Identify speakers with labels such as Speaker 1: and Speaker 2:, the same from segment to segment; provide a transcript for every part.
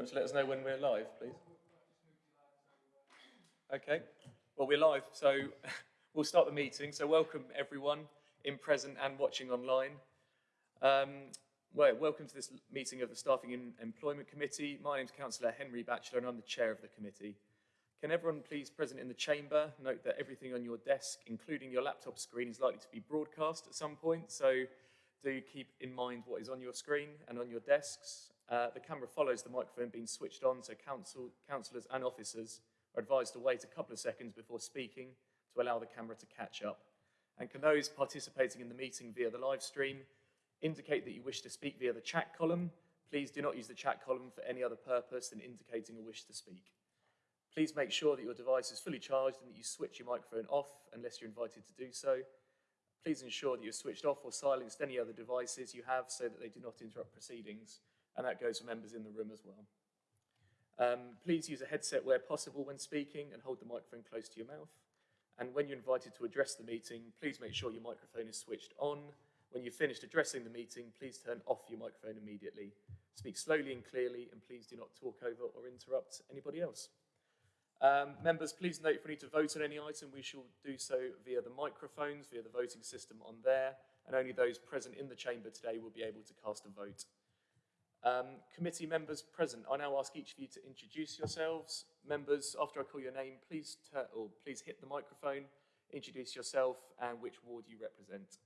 Speaker 1: you want to let us know when we're live, please? Okay, well, we're live, so we'll start the meeting. So welcome everyone in present and watching online. Um, well, welcome to this meeting of the Staffing and Employment Committee. My name's Councillor Henry Batchelor and I'm the chair of the committee. Can everyone please present in the chamber note that everything on your desk, including your laptop screen, is likely to be broadcast at some point. So do keep in mind what is on your screen and on your desks. Uh, the camera follows the microphone being switched on, so council, councillors and officers are advised to wait a couple of seconds before speaking to allow the camera to catch up. And can those participating in the meeting via the live stream indicate that you wish to speak via the chat column? Please do not use the chat column for any other purpose than indicating a wish to speak. Please make sure that your device is fully charged and that you switch your microphone off unless you're invited to do so. Please ensure that you've switched off or silenced any other devices you have so that they do not interrupt proceedings, and that goes for members in the room as well. Um, please use a headset where possible when speaking and hold the microphone close to your mouth. And when you're invited to address the meeting, please make sure your microphone is switched on. When you've finished addressing the meeting, please turn off your microphone immediately. Speak slowly and clearly, and please do not talk over or interrupt anybody else. Um, members, please note if we need to vote on any item, we shall do so via the microphones, via the voting system on there, and only those present in the chamber today will be able to cast a vote. Um, committee members present, I now ask each of you to introduce yourselves. Members, after I call your name, please, or please hit the microphone, introduce yourself and which ward you represent.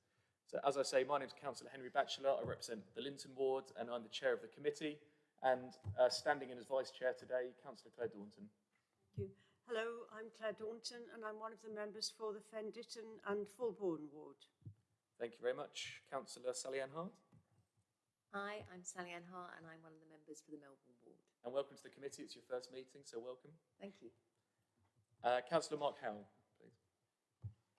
Speaker 1: So as I say, my name is Councillor Henry Batchelor. I represent the Linton ward and I'm the chair of the committee. And uh, standing in as vice chair today, Councillor Claire Daunton.
Speaker 2: Thank you. Hello, I'm Claire Daunton and I'm one of the members for the Fen Ditton and Fulbourn ward.
Speaker 1: Thank you very much. Councillor Sally Ann Hart.
Speaker 3: Hi, I'm Sally Ann Hart and I'm one of the members for the Melbourn ward.
Speaker 1: And welcome to the committee. It's your first meeting, so welcome.
Speaker 3: Thank you.
Speaker 1: Uh, Councillor Mark Howell, please.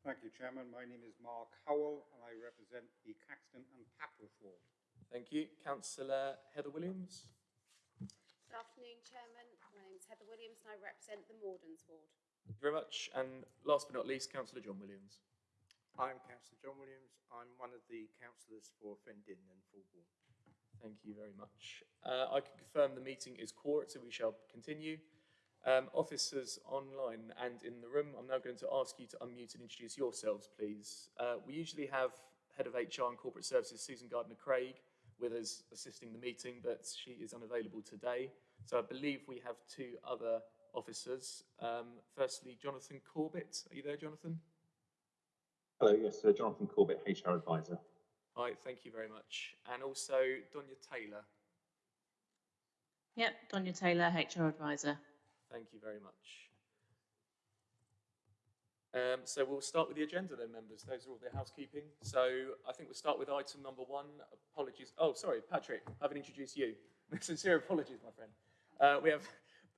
Speaker 4: Thank you, Chairman. My name is Mark Howell and I represent the Caxton and Papworth ward.
Speaker 1: Thank you. Councillor Heather Williams.
Speaker 5: Good afternoon, Chairman. My name is Heather Williams and I represent the Mordens ward.
Speaker 1: Thank you very much. And last but not least, Councillor John Williams.
Speaker 6: I'm Councillor John Williams. I'm one of the councillors for Fen Ditton and Fulbourn.
Speaker 1: Thank you very much. Uh, I can confirm the meeting is quorate, so we shall continue. Um, officers online and in the room, I'm now going to ask you to unmute and introduce yourselves, please. Uh, we usually have Head of HR and Corporate Services, Susan Gardner-Craig, with us assisting the meeting, but she is unavailable today. So I believe we have two other officers. Um, firstly, Jonathan Corbett. Are you there, Jonathan?
Speaker 7: Hello, yes, Jonathan Corbett, HR advisor.
Speaker 1: Hi, thank you very much. And also Donya Taylor.
Speaker 8: Yep, Donya Taylor, HR advisor.
Speaker 1: Thank you very much. Um, so we'll start with the agenda then, members. Those are all the housekeeping. So I think we'll start with item number one. Apologies. Oh, sorry, Patrick, I haven't introduced you. Sincere apologies, my friend. Uh, we have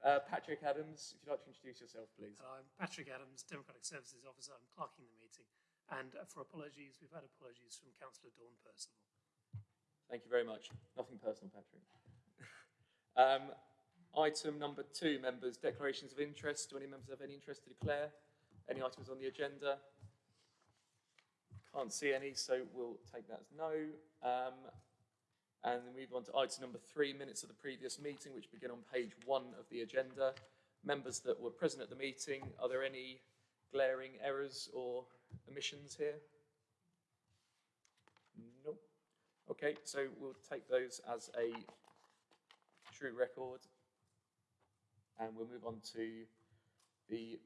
Speaker 1: uh, Patrick Adams. If you'd like to introduce yourself, please.
Speaker 9: Hello, I'm Patrick Adams, Democratic Services Officer. I'm clerking the meeting. And for apologies, we've had apologies from Councillor Dawn Percival.
Speaker 1: Thank you very much. Nothing personal, Patrick. um, item number two, members, declarations of interest. Do any members have any interest to declare? Any items on the agenda? Can't see any, so we'll take that as no. Um, and then move on to item number three, minutes of the previous meeting, which begin on page one of the agenda. Members that were present at the meeting, are there any glaring errors or omissions here? Nope. Okay, so we'll take those as a true record. And we'll move on to the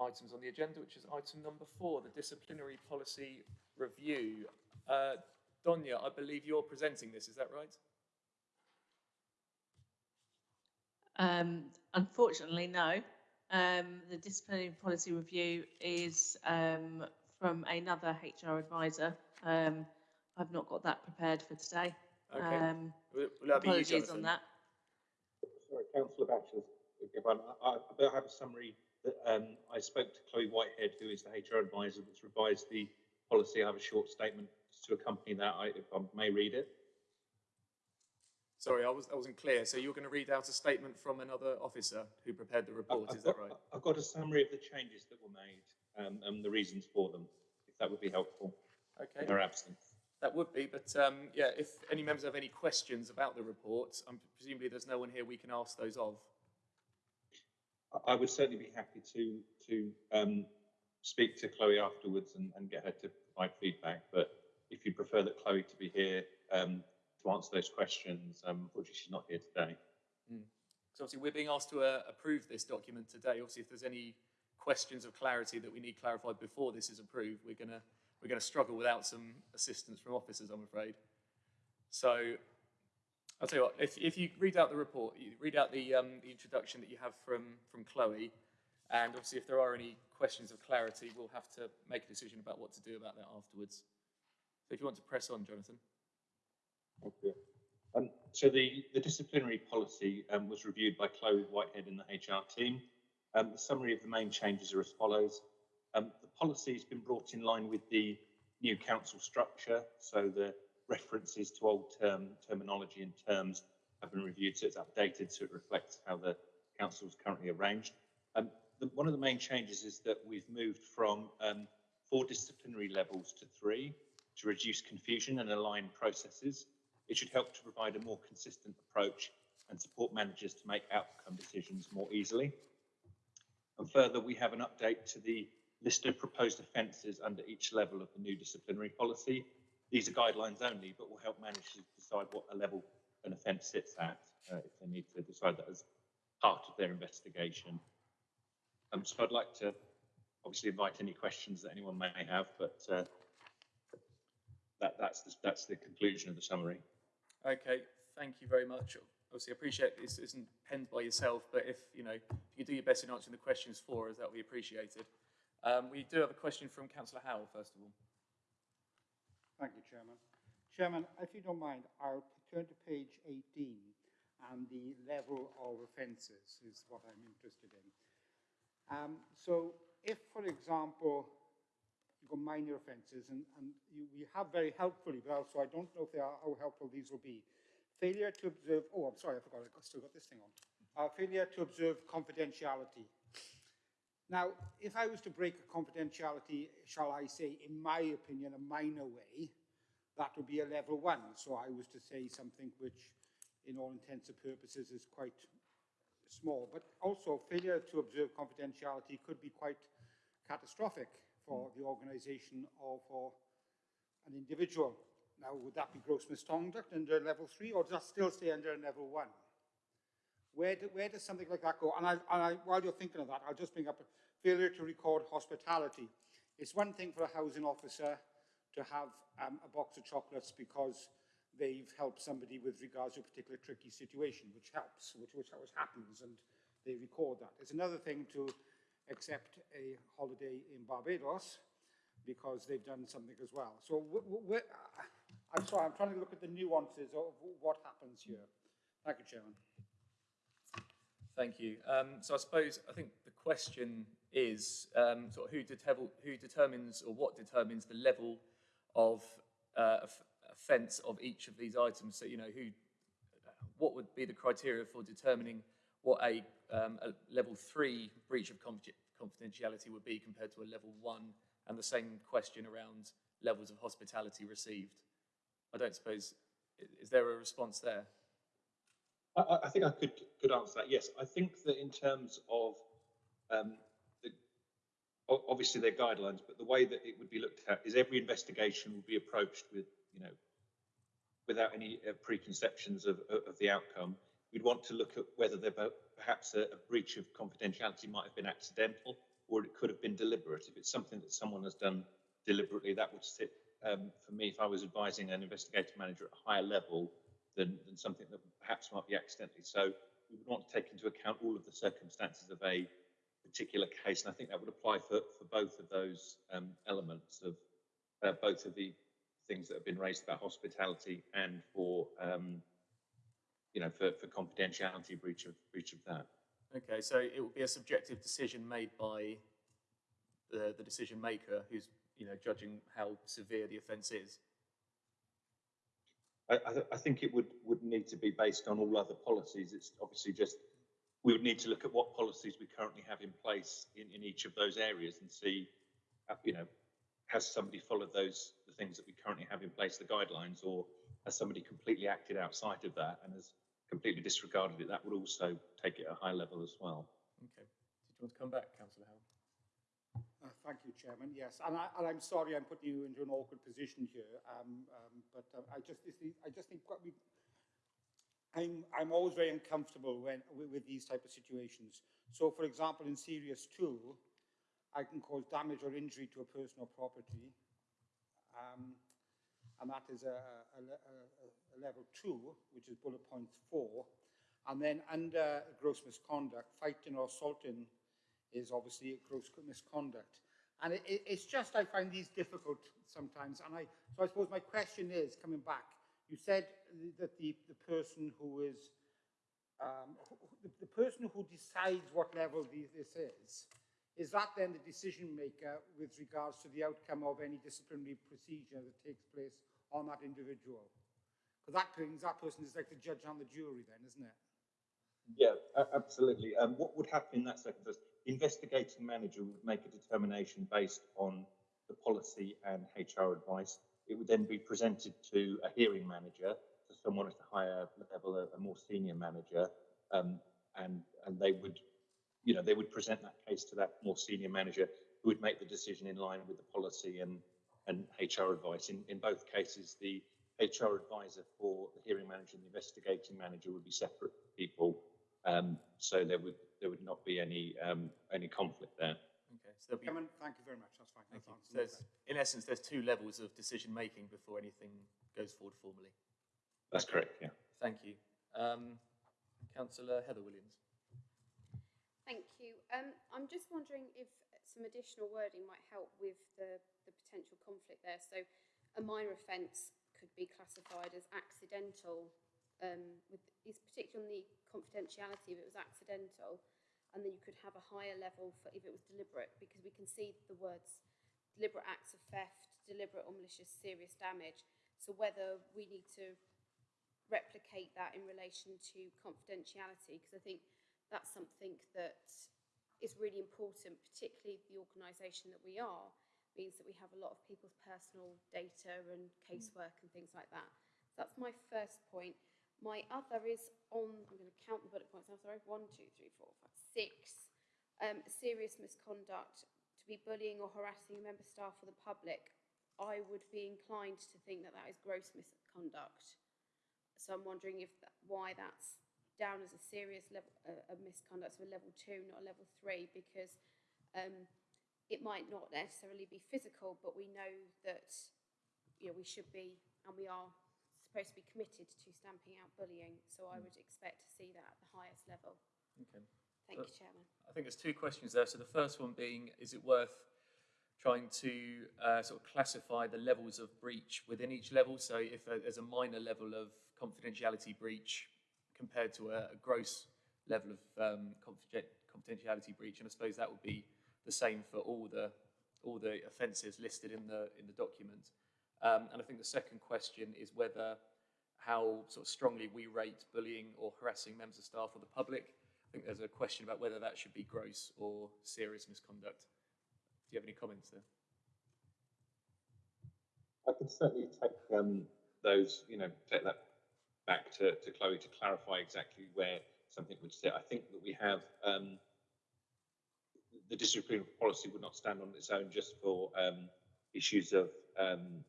Speaker 1: items on the agenda, which is item number four, the disciplinary policy review. Uh, Donya, I believe you're presenting this, is that right?
Speaker 8: Um, unfortunately, no. Um, the disciplinary policy review is um, from another HR advisor. Um, I've not got that prepared for today.
Speaker 1: Okay.
Speaker 8: Um,
Speaker 1: Will, will that be you,
Speaker 8: apologies
Speaker 1: Jonathan?
Speaker 8: on that.
Speaker 7: Sorry, Councillor Batchelor, everyone. I, I, I have a summary that um, I spoke to Chloe Whitehead, who is the HR advisor that's revised the policy. I have a short statement to accompany that, I, if I may read it.
Speaker 1: Sorry, I, was, I wasn't clear. So you're going to read out a statement from another officer who prepared the report,
Speaker 7: I've
Speaker 1: is that right?
Speaker 7: I've got a summary of the changes that were made um, and the reasons for them, if that would be helpful
Speaker 1: Okay.
Speaker 7: in her absence.
Speaker 1: That would be, but um, yeah, if any members have any questions about the report, um, presumably there's no one here we can ask those of.
Speaker 7: I- I would certainly be happy to to um, speak to Chloe afterwards and, and get her to provide feedback. But if you prefer that Chloe to be here um, to answer those questions, um, unfortunately she's not here today.
Speaker 1: So obviously we're being asked to uh, approve this document today. Obviously, if there's any questions of clarity that we need clarified before this is approved, we're gonna we're gonna struggle without some assistance from officers, I'm afraid. So I'll tell you what. If if you read out the report, you read out the um, the introduction that you have from from Chloe, and obviously if there are any questions of clarity, we'll have to make a decision about what to do about that afterwards. So if you want to press on, Jonathan.
Speaker 7: Okay. Um, so the, the disciplinary policy um, was reviewed by Chloe Whitehead and the HR team. Um, the summary of the main changes are as follows. Um, the policy has been brought in line with the new council structure, so the references to old term terminology and terms have been reviewed, so it's updated so it reflects how the council is currently arranged. Um, the, one of the main changes is that we've moved from um, four disciplinary levels to three to reduce confusion and align processes. It should help to provide a more consistent approach and support managers to make outcome decisions more easily. And further, we have an update to the list of proposed offences under each level of the new disciplinary policy. These are guidelines only, but will help managers decide what a level an offence sits at uh, if they need to decide that as part of their investigation. Um, so I'd like to obviously invite any questions that anyone may have, but uh, that, that's, the, that's the conclusion of the summary.
Speaker 1: Okay, thank you very much. Obviously, I appreciate this isn't penned by yourself, but if you know, if you do your best in answering the questions for us, that would be appreciated. Um, we do have a question from Councillor Howell, first of all.
Speaker 4: Thank you, Chairman. Chairman, if you don't mind, I'll turn to page 18 and the level of offences is what I'm interested in. Um, so if, for example, got minor offences and, and you, we have very helpfully, but also I don't know if they are, how helpful these will be. Failure to observe, oh, I'm sorry, I forgot, I've still got this thing on. Uh, failure to observe confidentiality. Now, if I was to break a confidentiality, shall I say, in my opinion, a minor way, that would be a level one. So I was to say something which, in all intents and purposes, is quite small. But also, failure to observe confidentiality could be quite catastrophic for the organisation or for an individual. Now, would that be gross misconduct under level three, or does that still stay under level one? Where, do, where does something like that go? And, I, and I, while you're thinking of that, I'll just bring up failure to record hospitality. It's one thing for a housing officer to have um, a box of chocolates because they've helped somebody with regards to a particular tricky situation, which helps, which, which happens, and they record that. It's another thing to accept a holiday in Barbados because they've done something as well. So I'm sorry, I'm trying to look at the nuances of what happens here. Thank you, Chairman.
Speaker 1: Thank you. Um, so I suppose I think the question is um, sort of who, who determines or what determines the level of uh, offence of each of these items. So you know who, what would be the criteria for determining what a, um, a level three breach of confidentiality would be compared to a level one, and the same question around levels of hospitality received. I don't suppose is there a response there?
Speaker 7: I, I think I could could answer that. Yes, I think that in terms of um, the, obviously they're guidelines, but the way that it would be looked at is every investigation would be approached with you know without any uh, preconceptions of, of the outcome. We'd want to look at whether there perhaps a, a breach of confidentiality might have been accidental or it could have been deliberate. If it's something that someone has done deliberately, that would sit um, for me if I was advising an investigative manager at a higher level than, than something that perhaps might be accidentally. So we would want to take into account all of the circumstances of a particular case, and I think that would apply for, for both of those um, elements of uh, both of the things that have been raised about hospitality and for um, you know for, for confidentiality breach of breach of that.
Speaker 1: Okay, so it will be a subjective decision made by the, the decision maker who's you know judging how severe the offence is.
Speaker 7: I, I, th I, think it would, would need to be based on all other policies. It's obviously just, we would need to look at what policies we currently have in place in, in each of those areas and see, uh, you know, has somebody followed those, the things that we currently have in place, the guidelines, or has somebody completely acted outside of that and has completely disregarded it, that would also take it at a high level as well.
Speaker 1: Okay. Did you want to come back, councillor Howell?
Speaker 4: Uh, Thank you, Chairman. Yes, and, I, and I'm sorry I'm putting you into an awkward position here, um, um, but uh, I just, this, I just think what we, I'm, I'm always very uncomfortable when with, with these type of situations. So, for example, in Serious Two, I can cause damage or injury to a person or property, um, and that is a, a, a, a level two, which is bullet point four. And then under gross misconduct, fighting or assaulting is obviously a gross misconduct. And it, it, it's just, I find these difficult sometimes. And I, so I suppose my question is, coming back, you said that the, the person who is, um, the, the person who decides what level the, this is, is that then the decision maker with regards to the outcome of any disciplinary procedure that takes place on that individual? Because that brings that person is like the judge and the jury then, isn't it?
Speaker 7: Yeah, absolutely. Um, what would happen in that circumstance? Investigating manager would make a determination based on the policy and HR advice. It would then be presented to a hearing manager, to someone at a higher level, a, a more senior manager, um, and and they would, you know, they would present that case to that more senior manager, who would make the decision in line with the policy and and HR advice. In in both cases, the HR advisor for the hearing manager and the investigating manager would be separate people. Um, so there would there would not be any um, any conflict there.
Speaker 1: Okay. So be
Speaker 4: Chairman, thank you very much. That's fine.
Speaker 1: Thank
Speaker 4: That's
Speaker 1: you. So
Speaker 4: answered
Speaker 1: there's, in essence, there's two levels of decision making before anything goes forward formally.
Speaker 7: That's correct. Yeah.
Speaker 1: Thank you. Um, Councillor Heather Williams.
Speaker 5: Thank you. Um, I'm just wondering if some additional wording might help with the, the potential conflict there. So a minor offence could be classified as accidental, um, with, is particularly on the confidentiality if it was accidental, and then you could have a higher level for if it was deliberate, because we can see the words deliberate acts of theft, deliberate or malicious serious damage. So whether we need to replicate that in relation to confidentiality, because I think that's something that is really important, particularly the organisation that we are, means that we have a lot of people's personal data and casework and things like that. So that's my first point. My other is on, I'm going to count the bullet points now, sorry, one, two, three, four, five, six. Um, serious misconduct, to be bullying or harassing a member staff or the public, I would be inclined to think that that is gross misconduct. So I'm wondering if that, why that's down as a serious level uh, of misconduct, so a level two, not a level three, because um, it might not necessarily be physical, but we know that you know we should be and we are supposed to be committed to stamping out bullying. So I would expect to see that at the highest level.
Speaker 1: Okay.
Speaker 5: Thank
Speaker 1: Uh,
Speaker 5: you, Chairman.
Speaker 1: I think there's two questions there. So the first one being, is it worth trying to uh, sort of classify the levels of breach within each level? So if uh, there's a minor level of confidentiality breach compared to a, a gross level of um, confidentiality breach, and I suppose that would be the same for all the all the offences listed in the in the document. Um, and I think the second question is whether how sort of strongly we rate bullying or harassing members of staff or the public. I think there's a question about whether that should be gross or serious misconduct. Do you have any comments there?
Speaker 7: I could certainly take um, those, you know, take that back to, to Chloe to clarify exactly where something would sit. I think that we have um, the disciplinary policy would not stand on its own just for um, issues of um,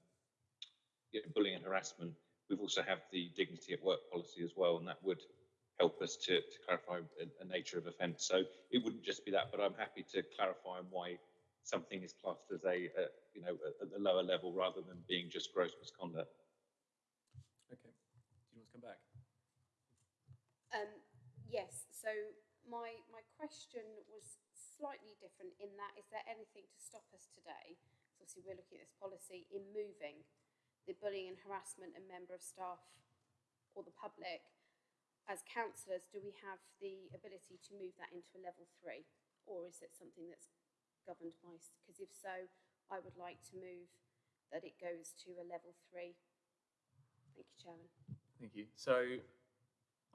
Speaker 7: you know, bullying and harassment. We've also have the dignity at work policy as well, and that would help us to, to clarify a, a nature of offence. So it wouldn't just be that, but I'm happy to clarify why something is classed as a, a you know at the lower level rather than being just gross misconduct.
Speaker 1: Okay. Do you want to come back?
Speaker 5: Um, yes, so my, my question was slightly different in that, is there anything to stop us today? So obviously we're looking at this policy in moving the bullying and harassment and member of staff or the public. As councillors, do we have the ability to move that into a level three? Or is it something that's governed by, because if so, I would like to move that it goes to a level three. Thank you, Chairman.
Speaker 1: Thank you. So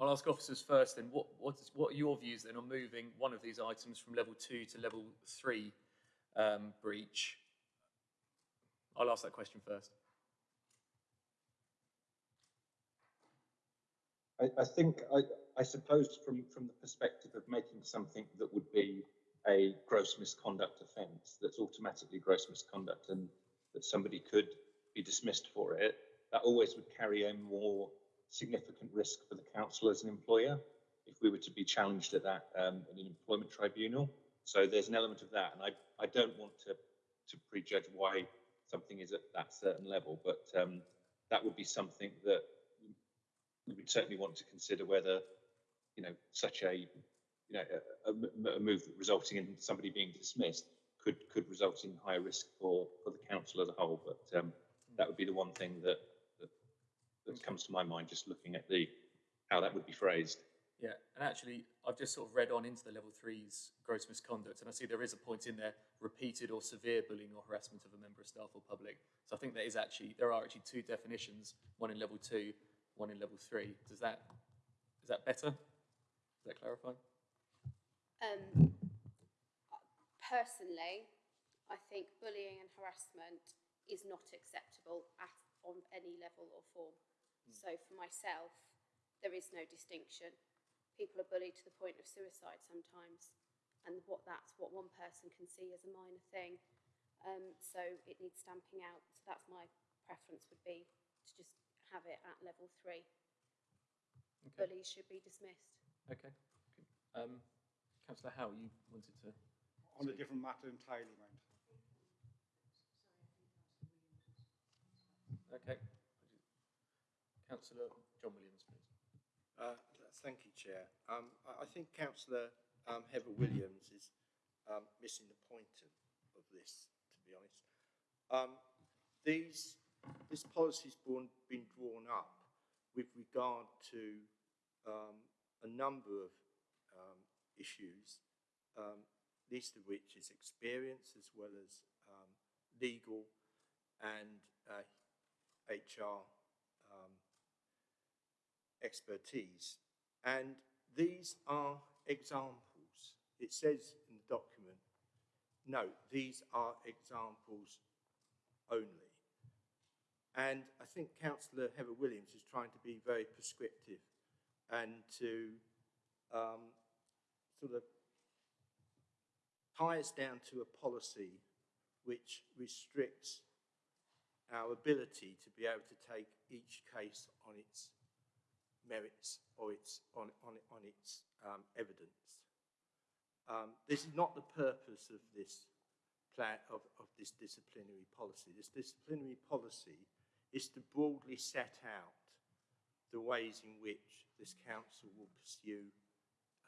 Speaker 1: I'll ask officers first then, what, what, is, what are your views then on moving one of these items from level two to level three um, breach? I'll ask that question first.
Speaker 7: I, I think, I, I, suppose from, from the perspective of making something that would be a gross misconduct offence, that's automatically gross misconduct and that somebody could be dismissed for it, that always would carry a more significant risk for the council as an employer if we were to be challenged at that um, in an employment tribunal. So there's an element of that, and I, I don't want to, to prejudge why something is at that certain level, but um, that would be something that we would certainly want to consider whether, you know, such a, you know, a move resulting in somebody being dismissed could could result in higher risk for for the council as a whole. But um, that would be the one thing that that, that comes to my mind just looking at the how that would be phrased.
Speaker 1: Yeah, and actually, I've just sort of read on into the level three's gross misconduct, and I see there is a point in there: repeated or severe bullying or harassment of a member of staff or public. So I think there is actually there are actually two definitions: one in level two, one in level three. Does that is that better? Does that clarify?
Speaker 5: Um, personally, I think bullying and harassment is not acceptable at, on any level or form. So for myself, there is no distinction. People are bullied to the point of suicide sometimes, and what that's what one person can see as a minor thing. Um, so it needs stamping out. So that's my preference would be to just have it at level three.
Speaker 1: Okay.
Speaker 5: Bullies should be dismissed.
Speaker 1: Okay. okay. Um, Councillor Howell, you wanted to.
Speaker 4: On a different matter entirely, mind.
Speaker 1: Okay. Councillor John Williams, please.
Speaker 6: Uh, thank you, Chair. Um, I, think Councillor um, Heather Williams is um, missing the point of, of this, to be honest. Um, these, this policy's born, been drawn up with regard to um, a number of um, issues, um, least of which is experience as well as legal and uh, HR expertise. And these are examples. It says in the document, no, these are examples only. And I think Councillor Heather Williams is trying to be very prescriptive and to um, sort of tie us down to a policy which restricts our ability to be able to take each case on its merits or its on, on, on its um, evidence. Um, this is not the purpose of this plan of, of this disciplinary policy. This disciplinary policy is to broadly set out the ways in which this council will pursue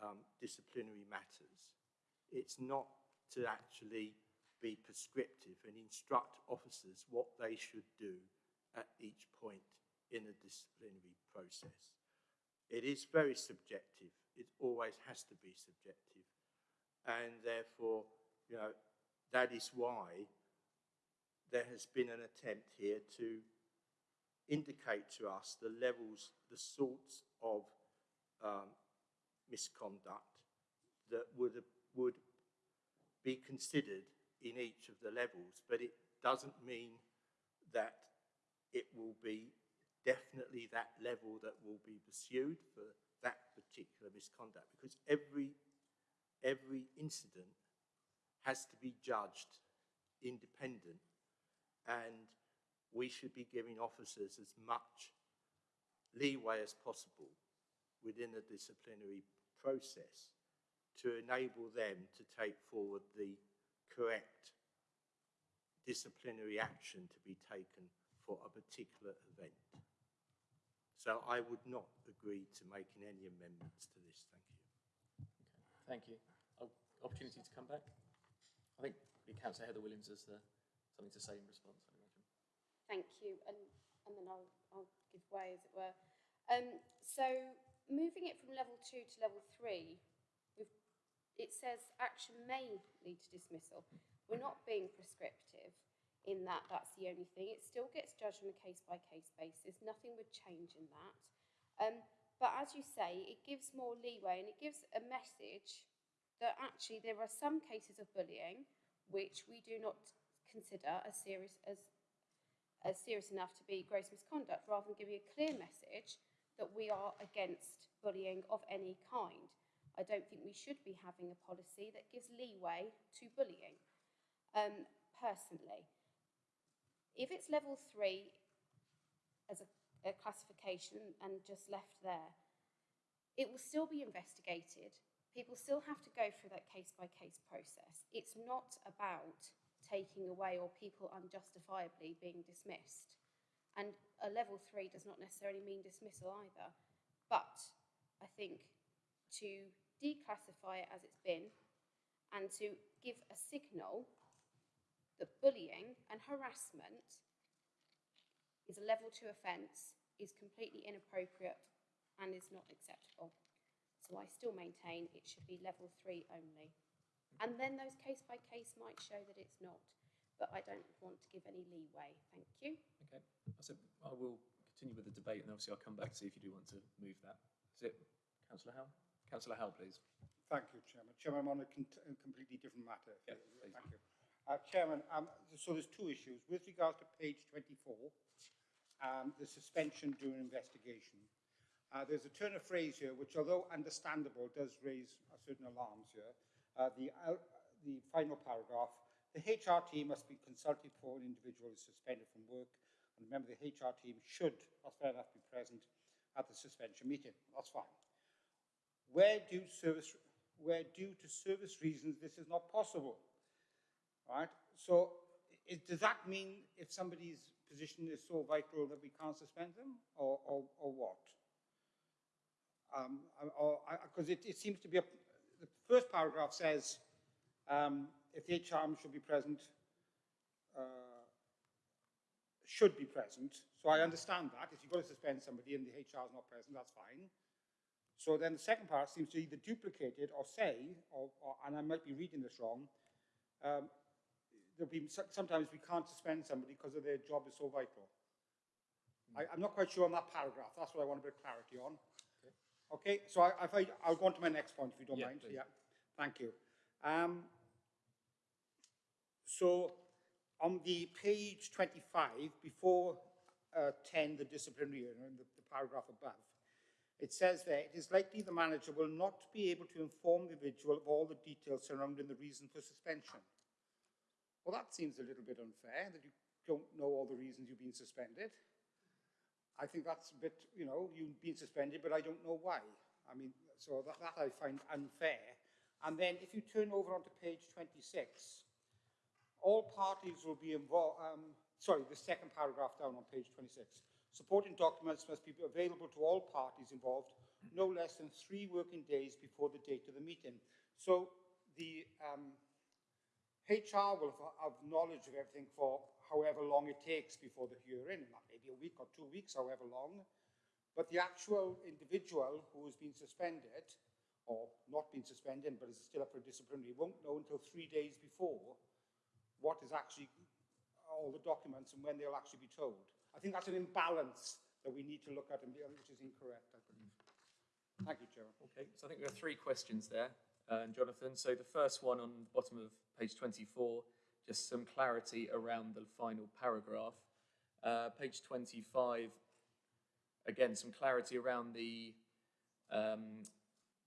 Speaker 6: um, disciplinary matters. It's not to actually be prescriptive and instruct officers what they should do at each point in a disciplinary process. It is very subjective. It always has to be subjective. And therefore, you know, that is why there has been an attempt here to indicate to us the levels, the sorts of um, misconduct that would, would be considered in each of the levels, but it doesn't mean that it will be definitely that level that will be pursued for that particular misconduct because every every incident has to be judged independent and we should be giving officers as much leeway as possible within the disciplinary process to enable them to take forward the correct disciplinary action to be taken for a particular event. So I would not agree to making any amendments to this. Thank you.
Speaker 1: Thank you. Oh, opportunity to come back? I think the Councillor Heather Williams has uh, something to say in response, I imagine.
Speaker 5: Thank you, and, and then I'll, I'll give way, as it were. Um, so, moving it from level two to level three, we've, it says action may lead to dismissal. We're not being prescriptive in that that's the only thing. It still gets judged on a case-by-case basis. Nothing would change in that. Um, but as you say, it gives more leeway and it gives a message that actually there are some cases of bullying which we do not consider as serious as as serious enough to be gross misconduct, rather than giving a clear message that we are against bullying of any kind. I don't think we should be having a policy that gives leeway to bullying, um, personally. If it's level three as a, a classification and just left there, it will still be investigated. People still have to go through that case by case process. It's not about taking away or people unjustifiably being dismissed. And a level three does not necessarily mean dismissal either. But I think to declassify it as it's been and to give a signal that bullying harassment is a level two offence is completely inappropriate and is not acceptable. So I still maintain it should be level three only. And then those case by case might show that it's not, but I don't want to give any leeway. Thank you.
Speaker 1: Okay, so I will continue with the debate and obviously I'll come back to see if you do want to move that. Is it Councillor Howell? Councillor Howell, please.
Speaker 4: Thank you, Chairman. Chairman, I'm on a, completely different matter.
Speaker 1: Yeah, please.
Speaker 4: Thank you. Uh, Chairman, um, so there's two issues. With regard to page 24, um, the suspension during investigation. Uh, there's a turn of phrase here, which although understandable, does raise certain alarms here. Uh, the, uh, the final paragraph, the HR team must be consulted before an individual is suspended from work. And remember, the HR team should, that's fair enough, be present at the suspension meeting. That's fine. Where service, where due to service reasons this is not possible, right? So it, does that mean if somebody's position is so vital that we can't suspend them, or, or, or what? Um, because it, it seems to be, a, the first paragraph says, um, if the HR should be present, uh, should be present. So I understand that. If you've got to suspend somebody and the HR is not present, that's fine. So then the second part seems to either duplicate it or say, or, or, and I might be reading this wrong, um, there'll be, sometimes we can't suspend somebody because of their job is so vital. I, I'm not quite sure on that paragraph. That's what I want a bit of clarity on. Okay, so I, if I, I'll go on to my next point if you don't
Speaker 1: Yeah,
Speaker 4: mind.
Speaker 1: please.
Speaker 4: Yeah, thank you. Um, so on the page 25, before uh, 10, the disciplinary, you know, in the, the paragraph above, it says there, it is likely the manager will not be able to inform the individual of all the details surrounding the reason for suspension. Well, that seems a little bit unfair, that you don't know all the reasons you've been suspended. I think that's a bit, you know, you've been suspended, but I don't know why. I mean, so that, that I find unfair. And then if you turn over onto page 26, all parties will be involved, um, sorry, the second paragraph down on page 26. Supporting documents must be available to all parties involved no less than three working days before the date of the meeting. So the um, HR will have, knowledge of everything for however long it takes before the hearing, and that may be a week or two weeks, however long. But the actual individual who has been suspended, or not been suspended, but is still up for disciplinary, won't know until three days before what is actually all the documents and when they'll actually be told. I think that's an imbalance that we need to look at, and which is incorrect, I believe. Thank you, Chairman.
Speaker 1: Okay, so I think we have three questions there, uh, Jonathan. So the first one on the bottom of page 24, just some clarity around the final paragraph. Uh, page 25, again, some clarity around the, um,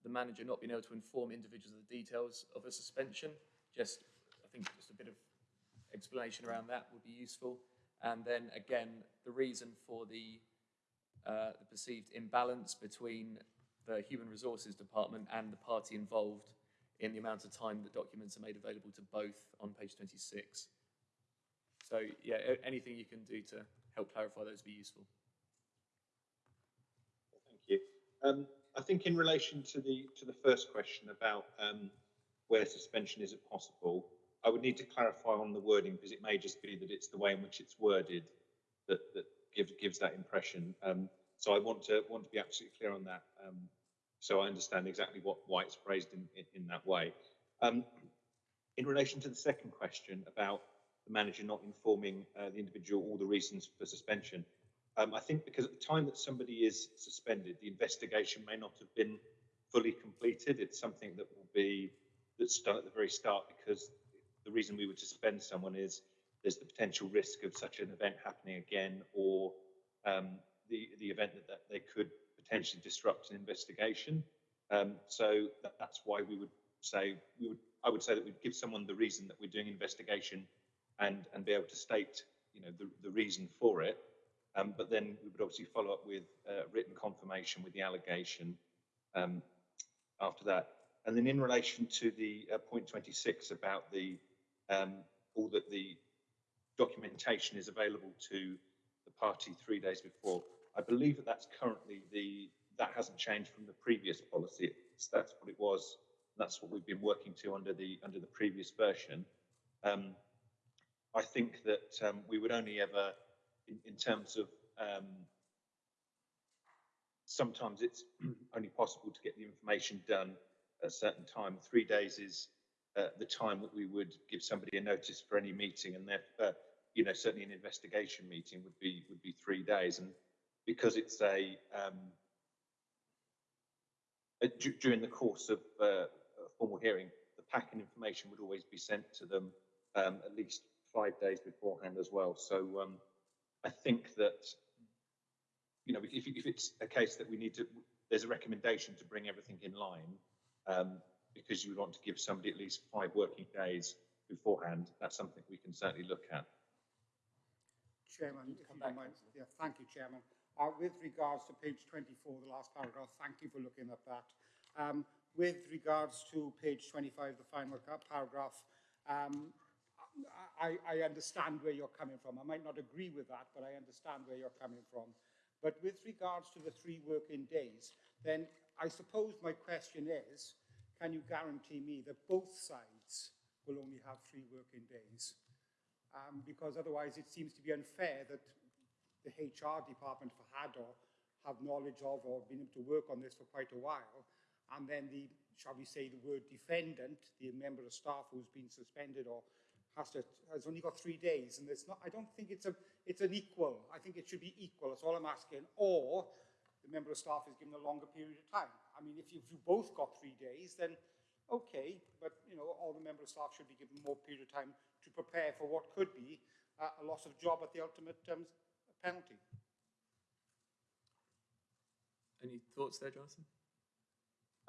Speaker 1: the manager not being able to inform individuals of the details of a suspension. Just, I think just a bit of explanation around that would be useful. And then again, the reason for the, uh, the perceived imbalance between the Human Resources Department and the party involved in the amount of time that documents are made available to both on page 26. So yeah, anything you can do to help clarify those would be useful.
Speaker 7: Thank you. Um, I think in relation to the, to the first question about um, where suspension isn't possible, I would need to clarify on the wording because it may just be that it's the way in which it's worded that, that gives, gives that impression. Um, so I want to, want to be absolutely clear on that. Um, so I understand exactly what, why it's phrased in, in, in that way. Um, in relation to the second question about the manager not informing uh, the individual all the reasons for suspension, um, I think because at the time that somebody is suspended, the investigation may not have been fully completed. It's something that will be that's done at the very start because the reason we would suspend someone is there's the potential risk of such an event happening again or um, the, the event that, that they could potentially disrupt an investigation. Um, so that, that's why we would say we would I would say that we'd give someone the reason that we're doing investigation and and be able to state you know the, the reason for it. Um, but then we would obviously follow up with uh, written confirmation with the allegation um, after that. And then in relation to the uh, point 26 about the um, all that the documentation is available to the party three days before. I believe that that's currently the that hasn't changed from the previous policy. It's, that's what it was. That's what we've been working to under the under the previous version. Um, I think that um, we would only ever, in, in terms of um, sometimes it's only possible to get the information done at a certain time. Three days is uh, the time that we would give somebody a notice for any meeting, and therefore, uh, you know, certainly an investigation meeting would be would be three days. And because it's a um, during the course of uh, a formal hearing, the pack and information would always be sent to them um, at least five days beforehand as well. So um, I think that you know, if, if it's a case that we need to, there's a recommendation to bring everything in line, um, because you would want to give somebody at least five working days beforehand, that's something we can certainly look at.
Speaker 4: Chairman, if you don't mind. Yeah, thank you, Chairman. Uh, with regards to page 24, the last paragraph, thank you for looking at that. Um, with regards to page 25, the final paragraph, um, I, I understand where you're coming from. I might not agree with that, but I understand where you're coming from. But with regards to the three working days, then I suppose my question is, can you guarantee me that both sides will only have three working days? Um, because otherwise it seems to be unfair that the HR department for Hador have knowledge of or been able to work on this for quite a while, and then the, shall we say, the word defendant, the member of staff who's been suspended or has to, has only got three days, and it's not, I don't think it's a, it's an equal. I think it should be equal, that's all I'm asking. Or the member of staff is given a longer period of time. I mean, if you, if you both got three days, then okay, but, you know, all the member of staff should be given more period of time to prepare for what could be uh, a loss of job at the ultimate um, penalty.
Speaker 1: Any thoughts there, Jonathan?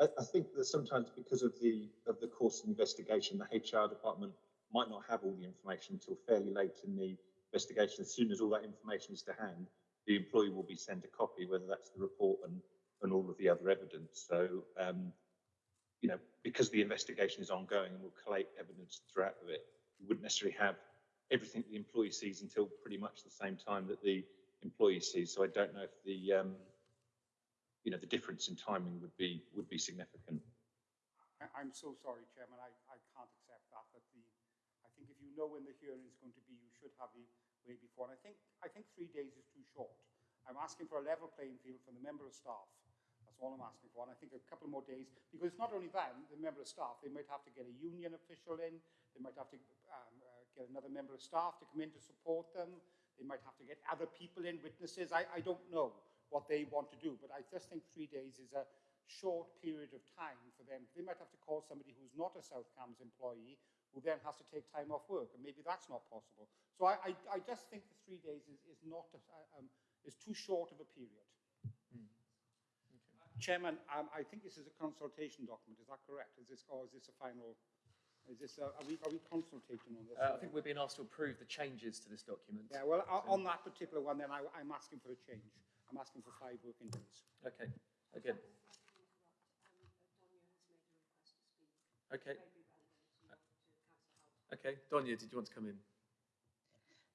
Speaker 7: I, I think that sometimes because of the of the course of investigation, the HR department might not have all the information until fairly late in the investigation. As soon as all that information is to hand, the employee will be sent a copy, whether that's the report and, and all of the other evidence. So, um, you know, because the investigation is ongoing and we'll collate evidence throughout of it, we wouldn't necessarily have everything the employee sees until pretty much the same time that the employee sees. So I don't know if the, um, you know, the difference in timing would be would be significant.
Speaker 4: I'm so sorry, Chairman, I, I can't accept that, that the, I think if you know when the hearing is going to be, you should have the way before. And I think, I think three days is too short. I'm asking for a level playing field from the member of staff. That's all I'm asking for. And I think a couple more days, because it's not only them, the member of staff, they might have to get a union official in, they might have to um, get another member of staff to come in to support them, they might have to get other people in, witnesses. I, I don't know what they want to do, but I just think three days is a short period of time for them. They might have to call somebody who's not a South Cambs employee, who then has to take time off work, and maybe that's not possible. So I, I, I just think the three days is, is not, a, um, is too short of a period. Chairman, um, I think this is a consultation document, is that correct? Is this, or is this a final, is this, a, are we, are we consultating on this?
Speaker 1: Uh, I think we're being asked to approve the changes to this document.
Speaker 4: Yeah, well, o- on that particular one, then I, I'm asking for a change. I'm asking for five working days.
Speaker 1: Okay, again. Okay. Okay, Donya, did you want to come in?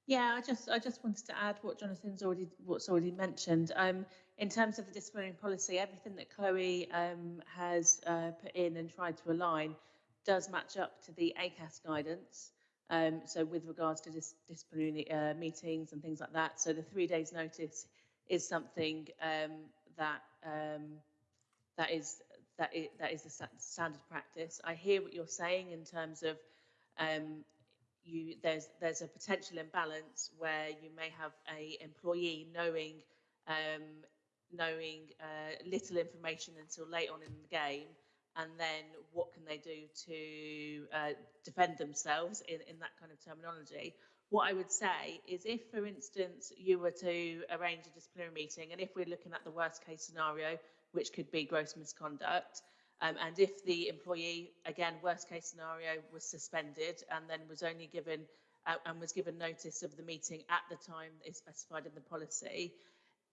Speaker 8: Yeah, I just I just wanted to add what Jonathan's already what's already mentioned. Um, in terms of the disciplinary policy, everything that Chloe um, has uh, put in and tried to align does match up to the ACAS guidance. Um, so with regards to dis- disciplinary uh, meetings and things like that, so the three days notice is something um, that um, that is that is, that is the standard practice. I hear what you're saying in terms of um, you there's there's a potential imbalance where you may have a employee knowing um, knowing uh, little information until late on in the game, and then what can they do to uh, defend themselves in, in that kind of terminology, What I would say is if, for instance, you were to arrange a disciplinary meeting, and if we're looking at the worst case scenario, which could be gross misconduct, um, and if the employee, again, worst case scenario, was suspended and then was only given uh, and was given notice of the meeting at the time is specified in the policy,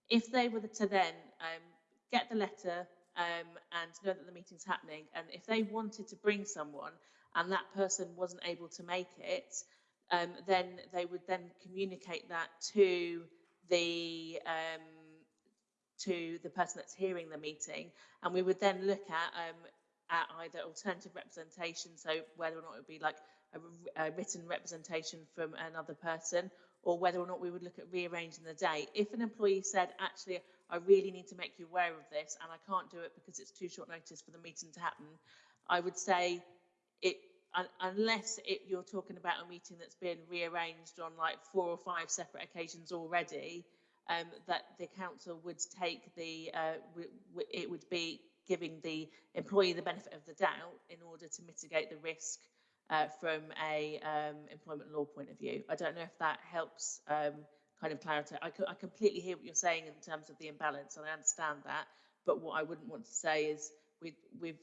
Speaker 8: if they were to then um, get the letter um, and know that the meeting's happening, and if they wanted to bring someone and that person wasn't able to make it, um, then they would then communicate that to the um, to the person that's hearing the meeting, and we would then look at um, at either alternative representation, so whether or not it would be like a, a written representation from another person, or whether or not we would look at rearranging the day. If an employee said, actually, I really need to make you aware of this, and I can't do it because it's too short notice for the meeting to happen, I would say it un- unless it, you're talking about a meeting that's been rearranged on like four or five separate occasions already, um, that the council would take the, uh, it would be giving the employee the benefit of the doubt in order to mitigate the risk uh, from a um, employment law point of view. I don't know if that helps um, kind of clarity. I, co- I completely hear what you're saying in terms of the imbalance, and I understand that. But what I wouldn't want to say is we, we've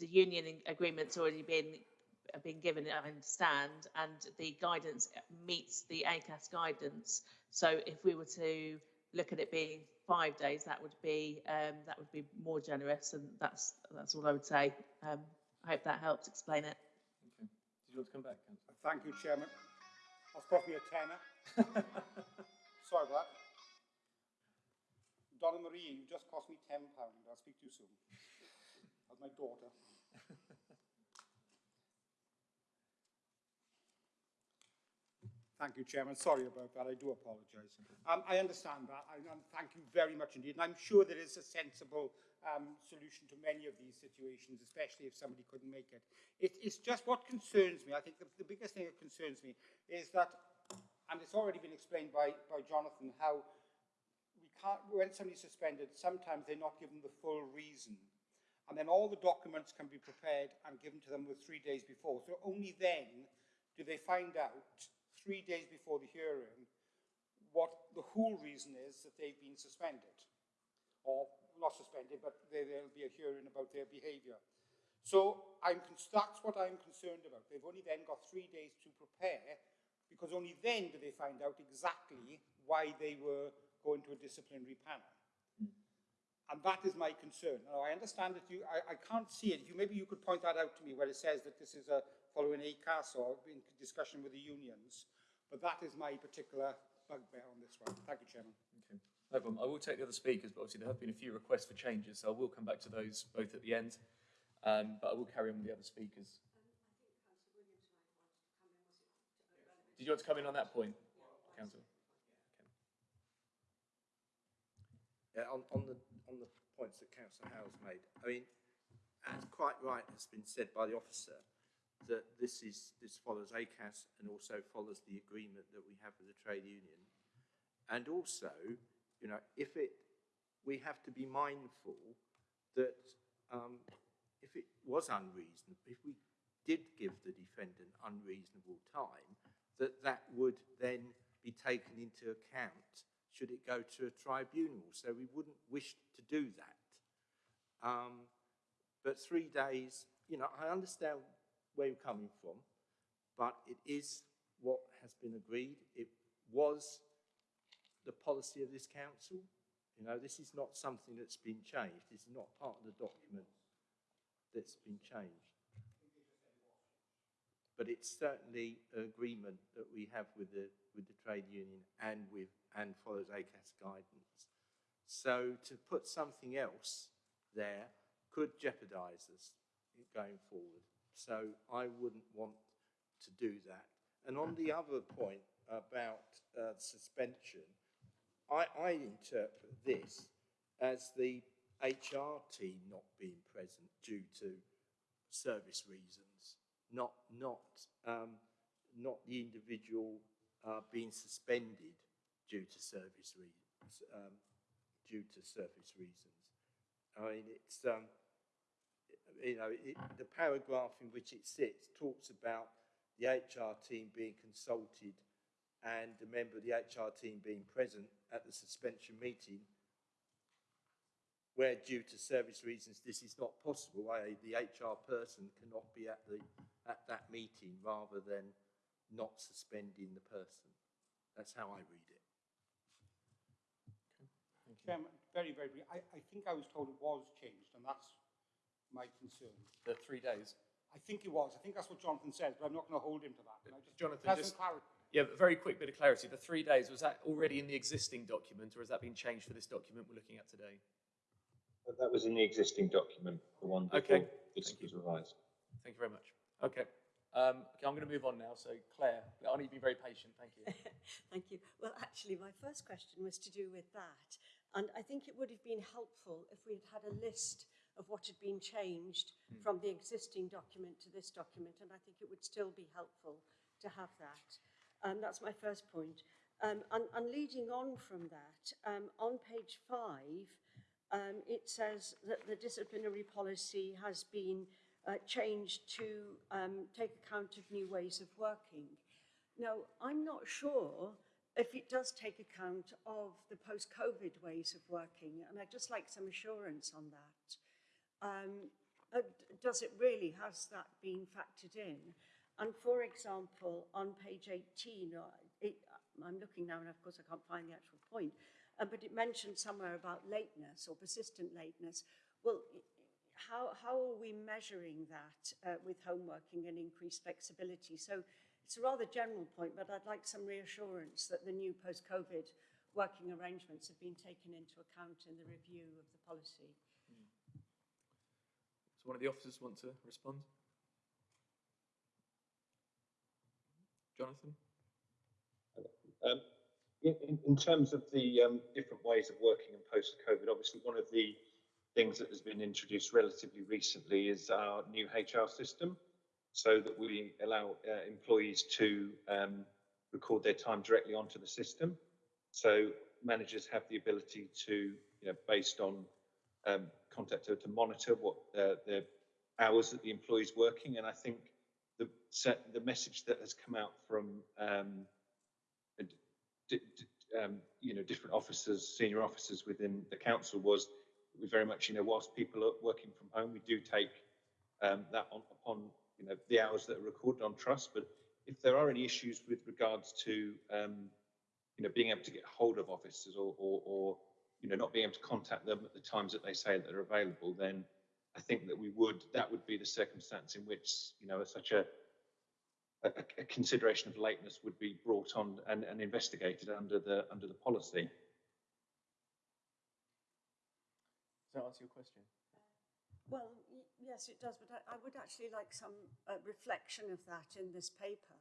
Speaker 8: the union in- agreement's already been been given, I understand, and the guidance meets the ACAS guidance. So if we were to look at it being five days, that would be um, that would be more generous, and that's that's all I would say. Um, I hope that helps explain it.
Speaker 1: Okay. Did you want to come back,
Speaker 4: Thank you, Chairman. That's cost me a tenner. Sorry about that. Donna Marie, you just cost me £10. I'll speak to you soon. That's my daughter. Thank you, Chairman. Sorry about that. I do apologise. Um, I understand that, and thank you very much indeed. And I'm sure there is a sensible um, solution to many of these situations, especially if somebody couldn't make it. it it's just what concerns me. I think the, the biggest thing that concerns me is that, and it's already been explained by, by Jonathan, how we can't, when somebody's suspended, sometimes they're not given the full reason. And then all the documents can be prepared and given to them with three days before. So only then do they find out, three days before the hearing, what the whole reason is that they've been suspended. Or not suspended, but there, there'll be a hearing about their behaviour. So I'm, that's what I'm concerned about. They've only then got three days to prepare because only then do they find out exactly why they were going to a disciplinary panel. And that is my concern. Now, I understand that you, I, I can't see it. You, maybe you could point that out to me where it says that this is a following ACAS or in discussion with the unions. But that is my particular bugbear on this one. Thank you, Chairman.
Speaker 1: Okay. No problem. I will take the other speakers, but obviously there have been a few requests for changes, so I will come back to those both at the end. Um, but I will carry on with the other speakers. Did you want to come in on that point, Councillor?
Speaker 6: Yeah, on, on the on the points that Councillor Howells made, I mean, it's quite right. It's been said by the officer that this is this follows ACAS and also follows the agreement that we have with the trade union, and also, you know, if it we have to be mindful that um, if it was unreasonable, if we did give the defendant unreasonable time, that that would then be taken into account should it go to a tribunal. So we wouldn't wish to do that. Um, but three days, you know, I understand where you're coming from, but it is what has been agreed. It was the policy of this council. You know, this is not something that's been changed. This is not part of the document that's been changed. But it's certainly an agreement that we have with the with the trade union and with and follows ACAS guidance. So to put something else there could jeopardise us going forward. So I wouldn't want to do that. And on the other point about uh, suspension, I, I interpret this as the HR team not being present due to service reasons, not not um, not the individual uh, being suspended due to service reasons. Um, due to service reasons. I mean, it's um, you know it, the paragraph in which it sits talks about the HR team being consulted and a member of the HR team being present at the suspension meeting, where due to service reasons this is not possible, i.e. the HR person cannot be at the, at that meeting rather than not suspending the person. That's how I read it.
Speaker 1: Thank you.
Speaker 4: Chairman, very, very brief. I, I think I was told it was changed, and that's my concern.
Speaker 1: The three days.
Speaker 4: I think it was. I think that's what Jonathan says, but I'm not going to hold him to that. Just,
Speaker 1: Jonathan,
Speaker 4: can I have
Speaker 1: just-
Speaker 4: clarity?
Speaker 1: Yeah, but very quick bit of clarity. The three days, was that already in the existing document or has that been changed for this document we're looking at today?
Speaker 7: But that was in the existing document, the one
Speaker 1: Okay,
Speaker 7: before this
Speaker 1: thank
Speaker 7: was revised.
Speaker 1: Thank you very much. Okay. Um, okay, I'm going to move on now. So Claire, I need to be very patient. Thank you.
Speaker 2: Thank you. Well, actually, my first question was to do with that. And I think it would have been helpful if we had had a list of what had been changed from the existing document to this document. And I think it would still be helpful to have that. Um, that's my first point. Um, and, and leading on from that, um, on page five, um, it says that the disciplinary policy has been uh, changed to um, take account of new ways of working. Now, I'm not sure if it does take account of the post-COVID ways of working, and I'd just like some assurance on that. Um, uh, does it really, has that been factored in? And for example, on page 18, uh, it, I'm looking now and of course I can't find the actual point, uh, but it mentioned somewhere about lateness or persistent lateness. Well, how, how are we measuring that uh, with home working and increased flexibility? So it's a rather general point, but I'd like some reassurance that the new post-COVID working arrangements have been taken into account in the review of the policy.
Speaker 1: So one of the officers want to respond? Jonathan?
Speaker 7: Um, in, in, terms of the um, different ways of working in post-COVID, obviously one of the things that has been introduced relatively recently is our new HR system, so that we allow uh, employees to um, record their time directly onto the system. So managers have the ability to, you know, based on um, contact to, to monitor what uh, the hours that the employee is working. And I think the the message that has come out from um, um, you know different officers, senior officers within the council was we very much you know whilst people are working from home, we do take um, that on, upon you know the hours that are recorded on trust. But if there are any issues with regards to um, you know being able to get hold of officers or, or, or you know not being able to contact them at the times that they say that they're available, then I think that we would that would be the circumstance in which you know such a a, a consideration of lateness would be brought on and, and investigated under the under the policy.
Speaker 1: Does that answer your question?
Speaker 2: Well, yes, it does, but I, I would actually like some uh, reflection of that in this paper,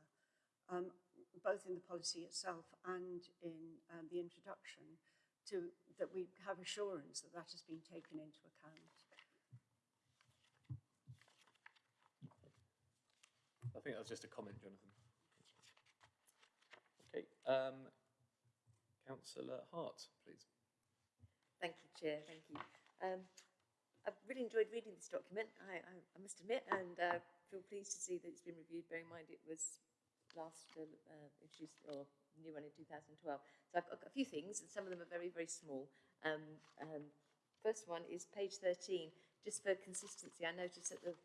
Speaker 2: um, both in the policy itself and in um, the introduction, to that we have assurance that that has been taken into account.
Speaker 1: I think that was just a comment, Jonathan. Okay. Um, Councillor Hart, please.
Speaker 3: Thank you, Chair. Thank you. Um, I've really enjoyed reading this document, I, I, I must admit, and uh, feel pleased to see that it's been reviewed. Bear in mind it was last uh, uh, introduced or new one in 2012. So I've got a few things, and some of them are very, very small. Um, um, first one is page 13. Just for consistency, I noticed that the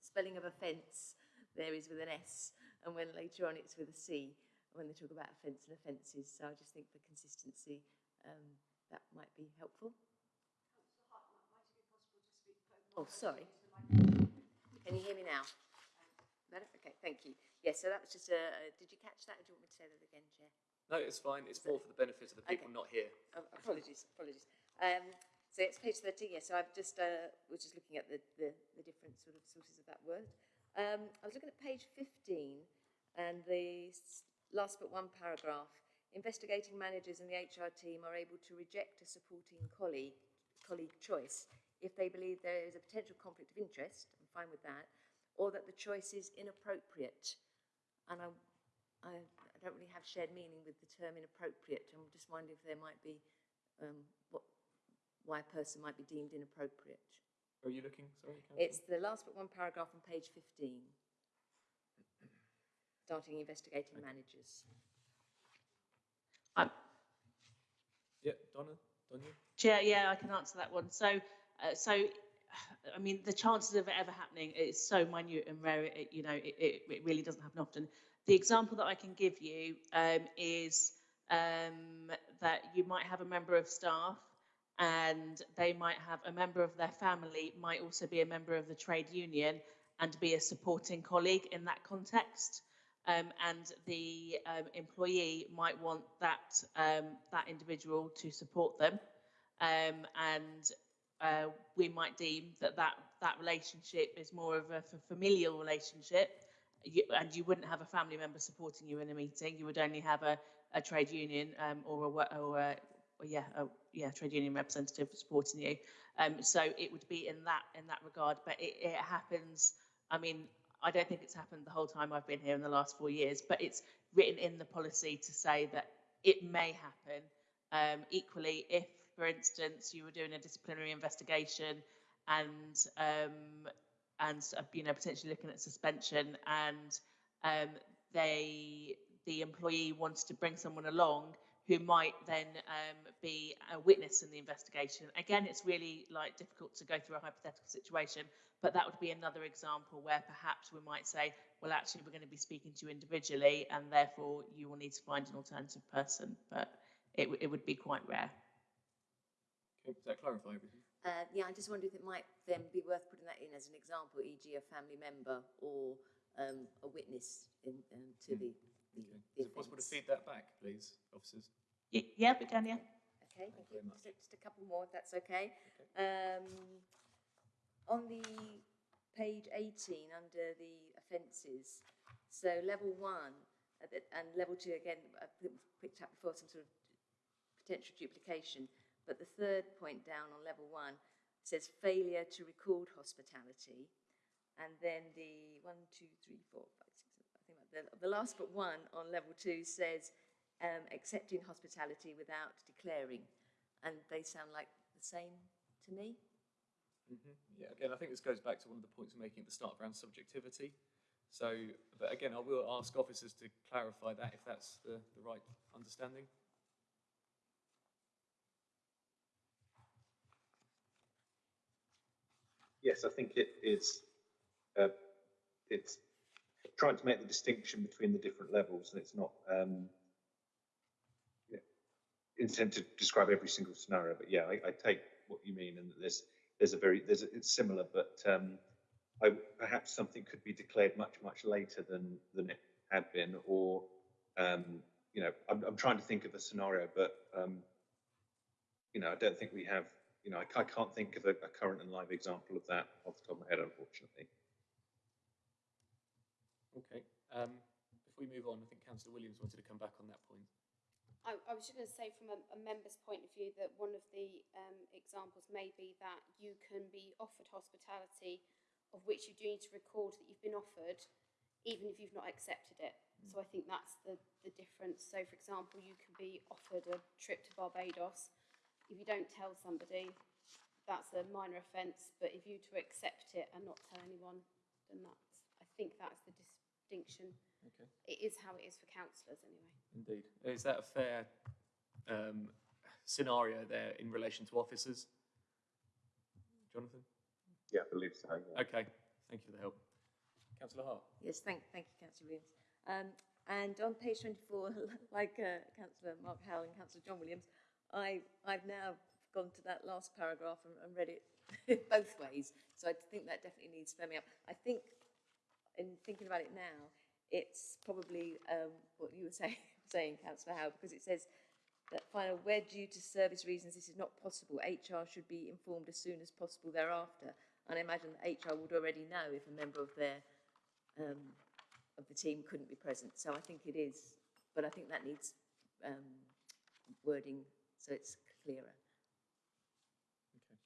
Speaker 3: spelling of offence there is with an S, and when later on it's with a C, when they talk about offence and offences. So I just think for consistency, um, that might be helpful. Oh, sorry. Can you hear me now? Better? Okay, thank you. Yes, so that was just a, a- did you catch that or do you want me to say that again, Chair?
Speaker 1: No, it's fine. It's more for the benefit of the people
Speaker 3: Okay.
Speaker 1: not here.
Speaker 3: Oh, apologies, apologies. Um, so it's page 13, yes, so I've just, uh, was just looking at the, the, the different sort of sources of that word. Um, I was looking at page 15 and the last but one paragraph. Investigating managers and the HR team are able to reject a supporting colleague, colleague choice if they believe there is a potential conflict of interest, I'm fine with that, or that the choice is inappropriate. And I, I, I don't really have shared meaning with the term inappropriate. I'm just wondering if there might be um, what, why a person might be deemed inappropriate.
Speaker 1: Where are you looking? Sorry, Councillor?
Speaker 3: It's the last but one paragraph on page 15, starting investigating managers.
Speaker 8: I'm,
Speaker 1: Yeah, Donna, Donna?
Speaker 8: Chair, yeah, I can answer that one. So, uh, so, I mean, the chances of it ever happening is so minute and rare. It, you know, it, it, it really doesn't happen often. The example that I can give you um, is um, that you might have a member of staff, and they might have a member of their family might also be a member of the trade union and be a supporting colleague in that context. Um, and the um, employee might want that um, that individual to support them. Um, and uh, we might deem that, that that relationship is more of a familial relationship. You, and you wouldn't have a family member supporting you in a meeting. You would only have a, a trade union um, or a or a yeah a, yeah trade union representative supporting you. Um, so it would be in that in that regard but it, it happens I mean I don't think it's happened the whole time I've been here in the last four years but it's written in the policy to say that it may happen. Um, equally, if, for instance, you were doing a disciplinary investigation and um, and uh, you know potentially looking at suspension, and um, they the employee wants to bring someone along who might then um, be a witness in the investigation. Again, it's really like difficult to go through a hypothetical situation, but that would be another example where perhaps we might say, well, actually, we're going to be speaking to you individually, and therefore you will need to find an alternative person. But it, w- it would be quite rare.
Speaker 1: Okay, does that clarify everything?
Speaker 3: Uh, yeah, I just wondered if it might then be worth putting that in as an example, e.g. a family member or um, a witness in, um, to the, the,
Speaker 1: Okay.
Speaker 3: the
Speaker 1: Is it possible to
Speaker 3: offence.
Speaker 1: feed that back, please, officers?
Speaker 8: Y- yeah, we can, yeah.
Speaker 3: Okay, thank
Speaker 1: very
Speaker 3: you.
Speaker 1: much.
Speaker 3: Just, just a couple more, if that's okay. Um, on the page 18, under the offences, so level one uh, that- and level two, again, I think we've picked up before some sort of potential duplication, but the third point down on level one says failure to record hospitality. And then the one, two, three, four, five, six, seven, I think like the, the last but one on level two says um, accepting hospitality without declaring. And they sound like the same to me.
Speaker 1: Mhm. Yeah, again, I think this goes back to one of the points we're making at the start around subjectivity. So, but again, I will ask officers to clarify that if that's the, the right understanding.
Speaker 7: Yes, I think it is, uh, it's trying to make the distinction between the different levels, and it's not, um, yeah, intend to describe every single scenario, but yeah, I, I take what you mean, and that there's, there's a very, there's, a, it's similar, but, um, I, perhaps something could be declared much, much later than, than it had been, or, um, you know, I'm, I'm trying to think of a scenario, but, um, you know, I don't think we have, you know, I, I can't think of a, a current and live example of that off the top of my head, unfortunately.
Speaker 1: Okay. Um, before we move on, I think Councillor Williams wanted to come back on that point.
Speaker 5: I, I was just going to say from a, a member's point of view that one of the um, examples may be that you can be offered hospitality of which you do need to record that you've been offered even if you've not accepted it. So I think that's the, the difference. So for example, you can be offered a trip to Barbados. If you don't tell somebody, that's a minor offence, but if you to accept it and not tell anyone, then that's, I think that's the distinction.
Speaker 1: Okay.
Speaker 5: It is how it is for councillors anyway.
Speaker 1: Indeed. Is that a fair um, scenario there in relation to officers? Jonathan?
Speaker 7: Yeah, I believe so. yeah.
Speaker 1: Okay. Thank you for the help. Councillor Hart?
Speaker 3: Yes, thank, thank you, Councillor Williams. Um, and on page 24, like uh, Councillor Mark Howell and Councillor John Williams, I, I've now gone to that last paragraph and, and read it both ways. So I think that definitely needs firming up. I think, in thinking about it now, it's probably um, what you were saying, saying, Councillor Howell, because it says that final, where due to service reasons this is not possible, HR should be informed as soon as possible thereafter. And I imagine that HR would already know if a member of their um, of the team couldn't be present. So I think it is, but I think that needs um, wording so it's clearer.
Speaker 1: Okay.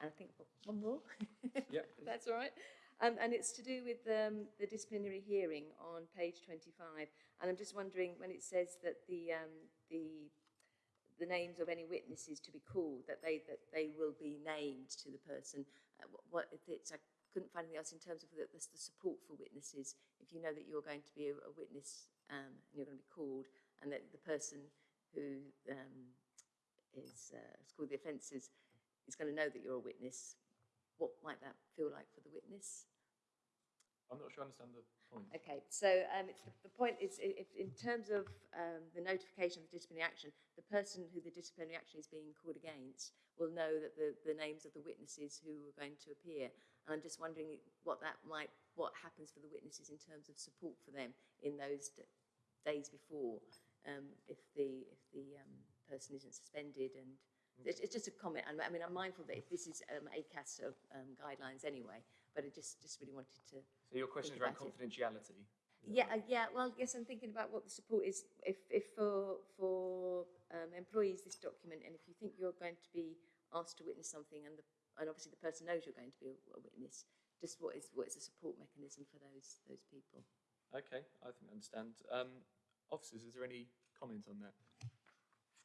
Speaker 3: And I think one more.
Speaker 1: Yeah.
Speaker 3: That's all right. Um, and it's to do with um, the disciplinary hearing on page 25. And I'm just wondering when it says that the um, the the names of any witnesses to be called, that they that they will be named to the person. Uh, what, if it's I couldn't find anything else in terms of the, the, the support for witnesses. If you know that you're going to be a, a witness um, and you're going to be called, and that the person who um, is uh, scored the offences is going to know that you're a witness, what might that feel like for the witness?
Speaker 1: I'm not sure I understand the point.
Speaker 3: Okay, so um, it's, the point is, if, in terms of um, the notification of the disciplinary action, the person who the disciplinary action is being called against will know that the, the names of the witnesses who are going to appear. And I'm just wondering what that might, what happens for the witnesses in terms of support for them in those days before, um, if the if the um, person isn't suspended. And it's, it's just a comment. And I mean, I'm mindful that this is um, ACAS of, um, guidelines anyway, but I just just really wanted to
Speaker 1: So your question is around
Speaker 3: it.
Speaker 1: confidentiality?
Speaker 3: yeah, uh, yeah. Well, yes, I'm thinking about what the support is. If, if for for um, employees, this document, and if you think you're going to be asked to witness something, and the and obviously the person knows you're going to be a, a witness, just what is what is the support mechanism for those those people?
Speaker 1: Okay, I think I understand. Um, officers, is there any comment on that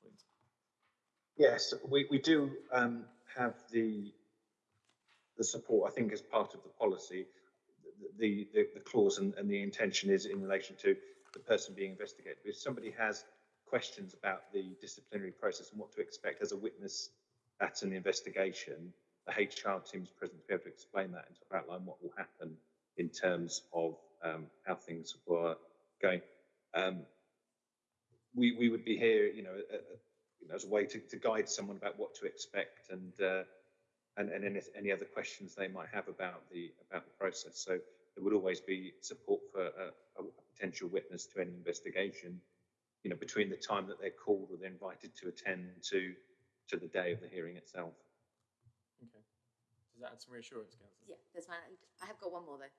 Speaker 1: point?
Speaker 7: Yes, we, we do um, have the the support, I think, as part of the policy. The, the, the clause and, and the intention is in relation to the person being investigated. If somebody has questions about the disciplinary process and what to expect as a witness at an investigation, the HR team is present to be able to explain that and to outline what will happen in terms of um, how things were going. Um, we, we would be here, you know, you know, as a way to, to guide someone about what to expect and uh, and, and any, any other questions they might have about the about the process. So there would always be support for a, a potential witness to any investigation, you know, between the time that they're called or they're invited to attend to to the day of the hearing itself.
Speaker 1: Okay. Does that add some reassurance, Councillor?
Speaker 3: Yeah, that's fine. I have got one more though,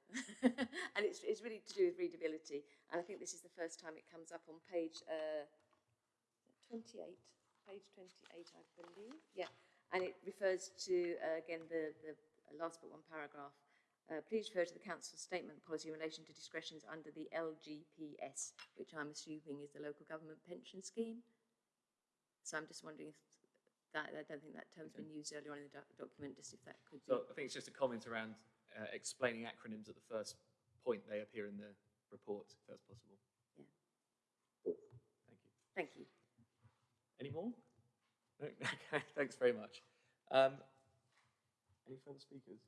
Speaker 3: and it's it's really to do with readability. And I think this is the first time it comes up on page uh, twenty-eight, page twenty-eight, I believe. Yeah, and it refers to uh, again the the last but one paragraph. Uh, please refer to the council's statement policy in relation to discretions under the LGPS, which I'm assuming is the local government pension scheme. So I'm just wondering if that I don't think that term's been used earlier on in the doc- document. Just if that could be.
Speaker 1: So I think it's just a comment around uh, explaining acronyms at the first point they appear in the report, if that's possible.
Speaker 3: Yeah.
Speaker 1: Thank you.
Speaker 3: Thank you.
Speaker 1: Any more? No? Okay, thanks very much. Um, any further speakers?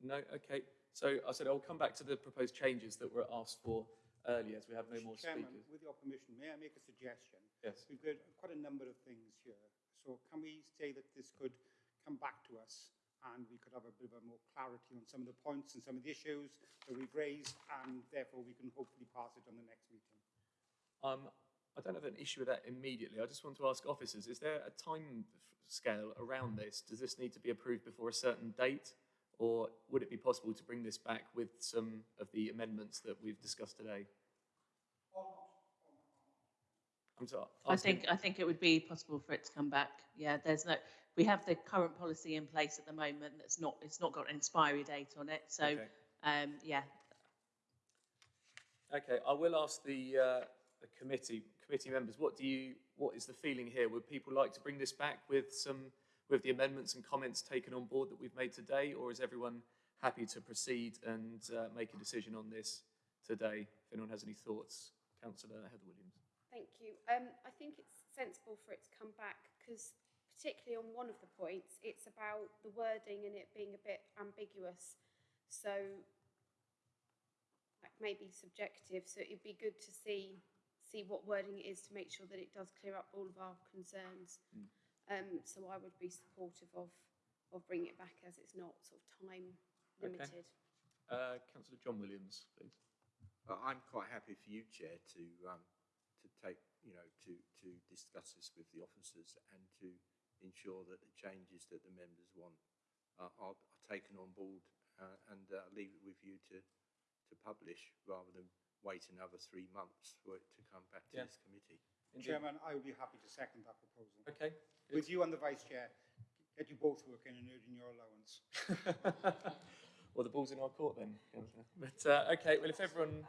Speaker 1: No, okay. So I said I'll come back to the proposed changes that were asked for earlier as we have no more
Speaker 4: Chairman,
Speaker 1: speakers.
Speaker 4: with your permission, may I make a suggestion?
Speaker 1: Yes.
Speaker 4: We've got quite a number of things here. So can we say that this could come back to us and we could have a bit of a more clarity on some of the points and some of the issues that we've raised and therefore we can hopefully pass it on the next meeting?
Speaker 1: Um, I don't have an issue with that immediately. I just want to ask officers, is there a time scale around this? Does this need to be approved before a certain date? Or would it be possible to bring this back with some of the amendments that we've discussed today? I'm sorry.
Speaker 8: I think, I think it would be possible for it to come back. Yeah, there's no, we have the current policy in place at the moment that's not, it's not got an expiry date on it. So,
Speaker 1: Okay.
Speaker 8: um, yeah,
Speaker 1: Okay, I will ask the, uh, the committee, committee members, what do you, what is the feeling here? Would people like to bring this back with some, with the amendments and comments taken on board that we've made today? Or is everyone happy to proceed and uh, make a decision on this today? If anyone has any thoughts, Councillor Heather Williams.
Speaker 5: Thank you. Um, I think it's sensible for it to come back because particularly on one of the points, it's about the wording and it being a bit ambiguous. So that may be subjective, so it'd be good to see see what wording it is to make sure that it does clear up all of our concerns. Um, so I would be supportive of of bringing it back as it's not sort of time
Speaker 1: Okay.
Speaker 5: limited.
Speaker 1: Uh, Councillor John Williams, please.
Speaker 6: Uh, I'm quite happy for you, Chair, to um, to take, you know, to to discuss this with the officers and to ensure that the changes that the members want uh, are, are taken on board uh, and uh, leave it with you to to publish rather than wait another three months for it to come back to
Speaker 1: Yeah.
Speaker 6: this committee.
Speaker 1: Indeed.
Speaker 4: Chairman, I would be happy to second that proposal.
Speaker 1: Okay.
Speaker 4: With you and the Vice Chair, get you both working and earning your allowance.
Speaker 1: well, the ball's in our court then, But uh, okay, well, if everyone,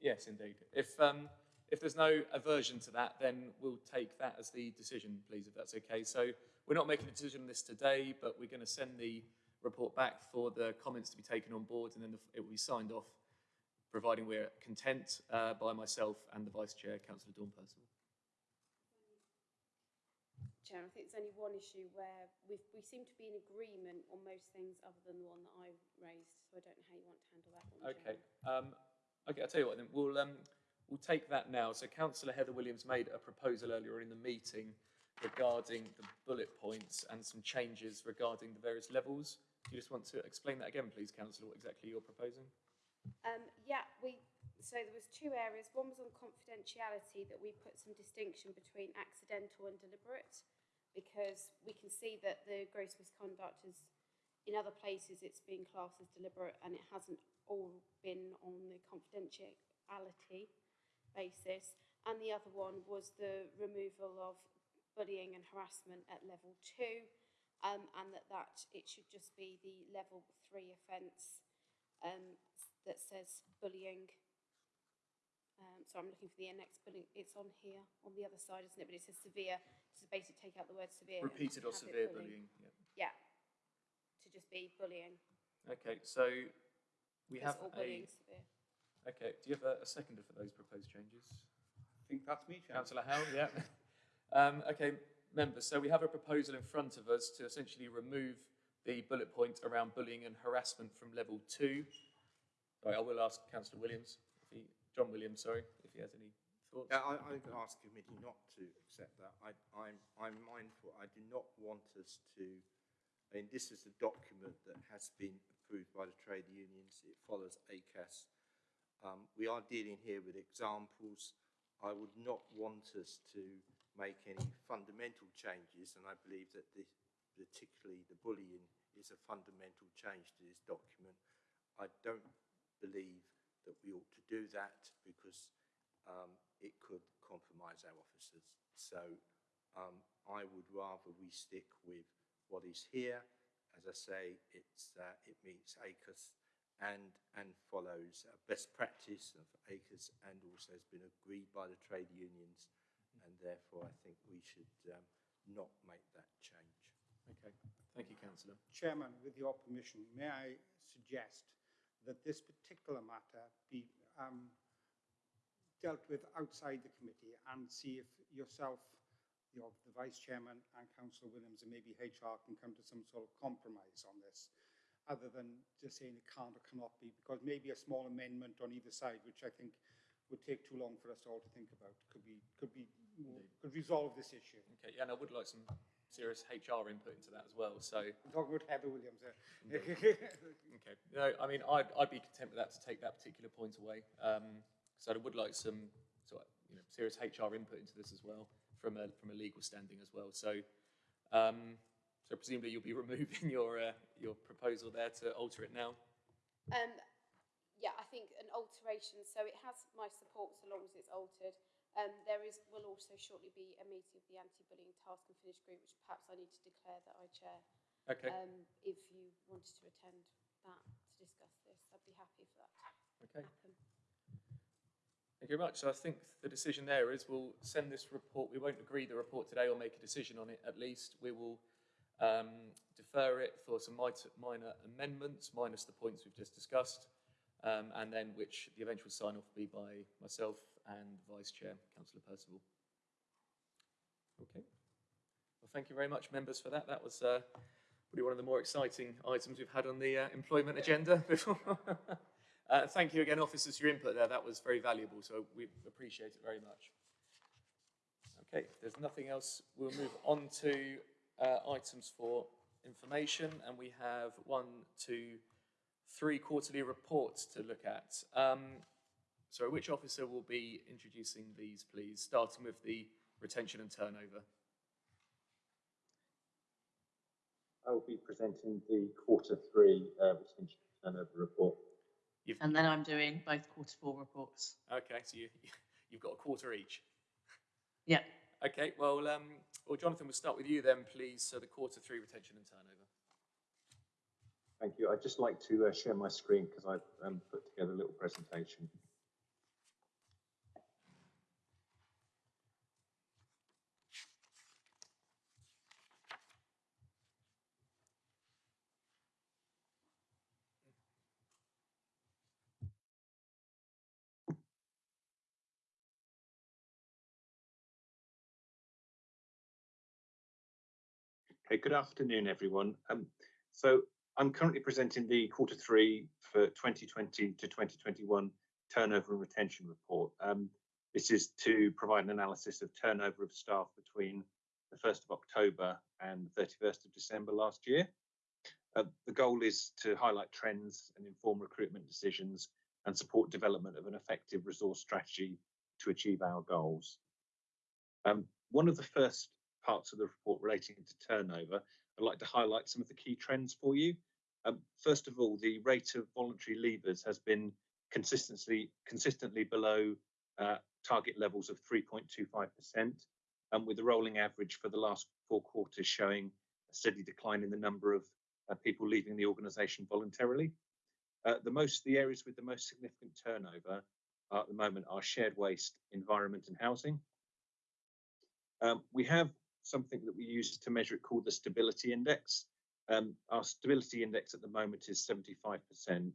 Speaker 1: yes, indeed. If um, if there's no aversion to that, then we'll take that as the decision, please, if that's okay. So we're not making a decision on this today, but we're going to send the report back for the comments to be taken on board, and then the, it will be signed off, providing we're content uh, by myself and the Vice Chair, Councillor Dawn Percival.
Speaker 5: Chair, I think there's only one issue where we we seem to be in agreement on most things other than the one that I raised, so I don't know how you want to handle that one,
Speaker 1: Okay, um, okay, I'll tell you what then, we'll, um, we'll take that now. So councillor Heather Williams made a proposal earlier in the meeting regarding the bullet points and some changes regarding the various levels. Do you just want to explain that again, please, councillor, what exactly you're proposing?
Speaker 5: Um, yeah, we, so there was two areas. One was on confidentiality, that we put some distinction between accidental and deliberate, because we can see that the gross misconduct is, in other places, it's been classed as deliberate, and it hasn't all been on the confidentiality basis. And the other one was the removal of bullying and harassment at level two, um, and that that, it should just be the level three offence um, that says bullying. Um, so I'm looking for the next bullying. It's on here, on the other side, isn't it? But it says severe. To basically take out the word severe.
Speaker 1: Repeated or severe bullying, yeah.
Speaker 5: Yeah. To just be bullying.
Speaker 1: Okay, so we
Speaker 5: because
Speaker 1: have
Speaker 5: all
Speaker 1: a,
Speaker 5: bullying severe.
Speaker 1: okay, do you have a, a seconder for those proposed changes?
Speaker 4: I think that's me, Chairman.
Speaker 1: Councillor Howell, yeah. Um, okay, members, so we have a proposal in front of us to essentially remove the bullet point around bullying and harassment from level two. I will ask councillor Williams, he, John Williams, sorry, if he has any thoughts.
Speaker 6: Yeah, I, going to ask the committee not to accept that. I, I'm, I'm mindful, I do not want us to, I mean, this is a document that has been approved by the trade unions. It follows ACAS. Um, we are dealing here with examples. I would not want us to make any fundamental changes, and I believe that this, particularly the bullying is a fundamental change to this document. I don't believe that we ought to do that because um, it could compromise our officers. So um, I would rather we stick with what is here. As I say, it's, uh, it meets ACAS and, and follows uh, best practice of ACAS and also has been agreed by the trade unions. And therefore, I think we should um, not make that change.
Speaker 1: Okay, thank you, councillor.
Speaker 4: Chairman, with your permission, may I suggest that this particular matter be um, dealt with outside the committee and see if yourself, your, the vice chairman and councillor Williams and maybe HR can come to some sort of compromise on this, other than just saying it can't or cannot be, because maybe a small amendment on either side, which I think would take too long for us all to think about, could be, could be, could resolve this issue.
Speaker 1: Okay, yeah, and I would like some serious HR input into that as well, so.
Speaker 4: I'm talking about Heather Williams there.
Speaker 1: Okay, no, I mean, I'd, I'd be content with that to take that particular point away. Um, so I would like some, sort of, you know, serious HR input into this as well, from a, from a legal standing as well. So, um, so presumably you'll be removing your, uh, your proposal there to alter it now?
Speaker 5: Um, yeah, I think an alteration, so it has my support so long as it's altered. Um, there is, will also shortly be a meeting of the anti-bullying task and finish group, which perhaps I need to declare that I chair.
Speaker 1: Okay,
Speaker 5: Um, if you wanted to attend that to discuss this, I'd be happy for that to
Speaker 1: okay.
Speaker 5: happen.
Speaker 1: Thank you very much. So I think the decision there is we'll send this report, we won't agree the report today or make a decision on it at least. We will um, defer it for some minor amendments, minus the points we've just discussed, um, and then which the eventual sign-off will be by myself and Vice Chair, Councillor Percival. Okay. Well, thank you very much, members, for that. That was uh, probably one of the more exciting items we've had on the uh, employment agenda before. uh, thank you again, officers, for your input there. That was very valuable, so we appreciate it very much. Okay, if there's nothing else, we'll move on to uh, items for information, and we have one, two, three quarterly reports to look at. Um, sorry, which officer will be introducing these, please, starting with the retention and turnover?
Speaker 7: I will be presenting the quarter three uh, retention and turnover report.
Speaker 1: You've,
Speaker 8: And then I'm doing both quarter four reports.
Speaker 1: okay, so you, you've got a quarter each.
Speaker 8: Yeah.
Speaker 1: Okay, well, um, well, Jonathan, we'll start with you then, please. So the quarter three retention and turnover.
Speaker 7: Thank you. I'd just like to uh, share my screen because I've um, put together a little presentation. Okay, good afternoon, everyone. Um, so I'm currently presenting the quarter three for 2020 to 2021 turnover and retention report. Um, this is to provide an analysis of turnover of staff between the 1st of October and the 31st of December last year. Uh, the goal is to highlight trends and inform recruitment decisions and support development of an effective resource strategy to achieve our goals. Um, one of the first parts of the report relating to turnover, I'd like to highlight some of the key trends for you. Um, first of all, the rate of voluntary leavers has been consistently consistently below uh, target levels of 3.25%, and with the rolling average for the last four quarters showing a steady decline in the number of uh, people leaving the organisation voluntarily. Uh, the most the areas with the most significant turnover at the moment are shared waste, environment, and housing. Um, we have something that we use to measure it called the stability index. Um, our stability index at the moment is 75%,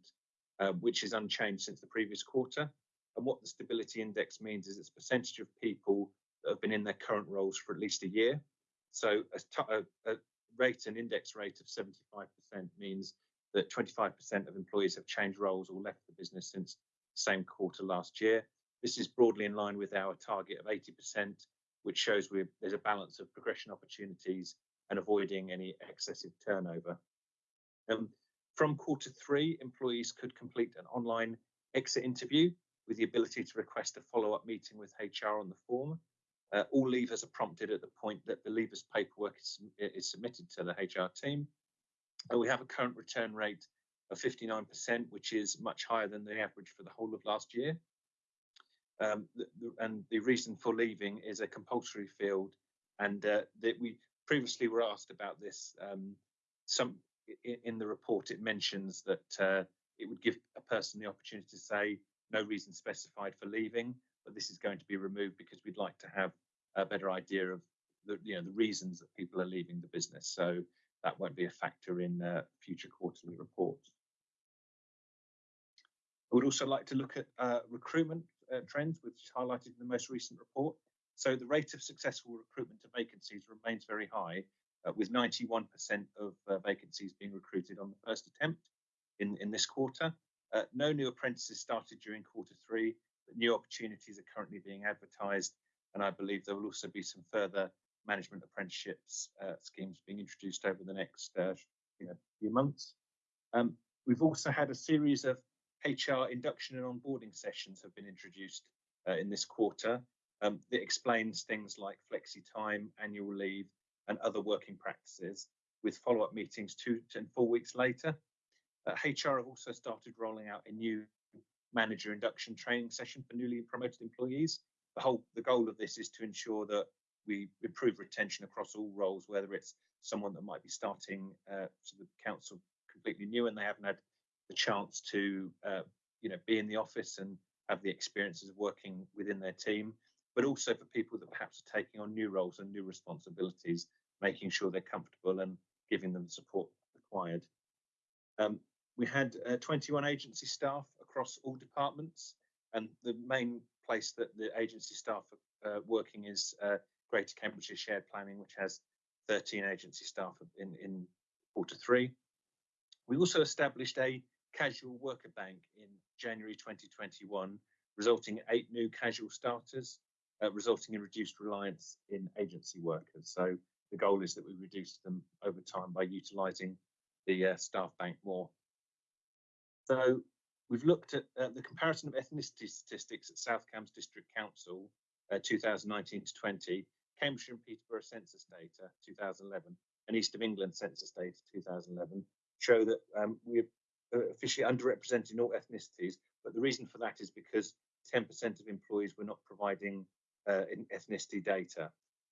Speaker 7: uh, which is unchanged since the previous quarter. And what the stability index means is it's a percentage of people that have been in their current roles for at least a year. So a, a, a rate, an index rate of 75% means that 25% of employees have changed roles or left the business since the same quarter last year. This is broadly in line with our target of 80%, which shows we there's a balance of progression opportunities and avoiding any excessive turnover. Um, from quarter three, employees could complete an online exit interview with the ability to request a follow-up meeting with HR on the form. Uh, all leavers are prompted at the point that the leavers paperwork is, is submitted to the HR team. And we have a current return rate of 59%, which is much higher than the average for the whole of last year. Um, the, the, and the reason for leaving is a compulsory field, and uh, that we previously were asked about this. Um, some in, in, the report it mentions that uh, it would give a person the opportunity to say no reason specified for leaving, but this is going to be removed because we'd like to have a better idea of the you know the reasons that people are leaving the business. So that won't be a factor in uh, future quarterly reports. I would also like to look at uh, recruitment uh, trends, which is highlighted in the most recent report. So the rate of successful recruitment to vacancies remains very high, uh, with 91% of uh, vacancies being recruited on the first attempt in, in this quarter. Uh, no new apprentices started during quarter three, but new opportunities are currently being advertised, and I believe there will also be some further management apprenticeships uh, schemes being introduced over the next you know, few months. Um, we've also had a series of HR induction and onboarding sessions have been introduced uh, in this quarter. Um, that explains things like flexi time, annual leave, and other working practices, with follow-up meetings two and four weeks later. Uh, HR have also started rolling out a new manager induction training session for newly promoted employees. The whole the goal of this is to ensure that we improve retention across all roles, whether it's someone that might be starting uh, to the council completely new and they haven't had the chance to uh, you know be in the office and have the experiences of working within their team, but also for people that perhaps are taking on new roles and new responsibilities, making sure they're comfortable and giving them the support required. Um, we had uh, 21 agency staff across all departments, and the main place that the agency staff are uh, working is uh, Greater Cambridgeshire Shared Planning, which has 13 agency staff in, in quarter three. We also established a casual worker bank in January 2021, resulting in eight new casual starters, uh, resulting in reduced reliance in agency workers. So the goal is that we reduce them over time by utilising the uh, staff bank more. So we've looked at uh, the comparison of ethnicity statistics at South Cambs District Council uh, 2019 to 20, Cambridgeshire and Peterborough census data 2011, and East of England census data 2011 show that um, officially underrepresented in all ethnicities, but the reason for that is because 10% of employees were not providing uh, ethnicity data.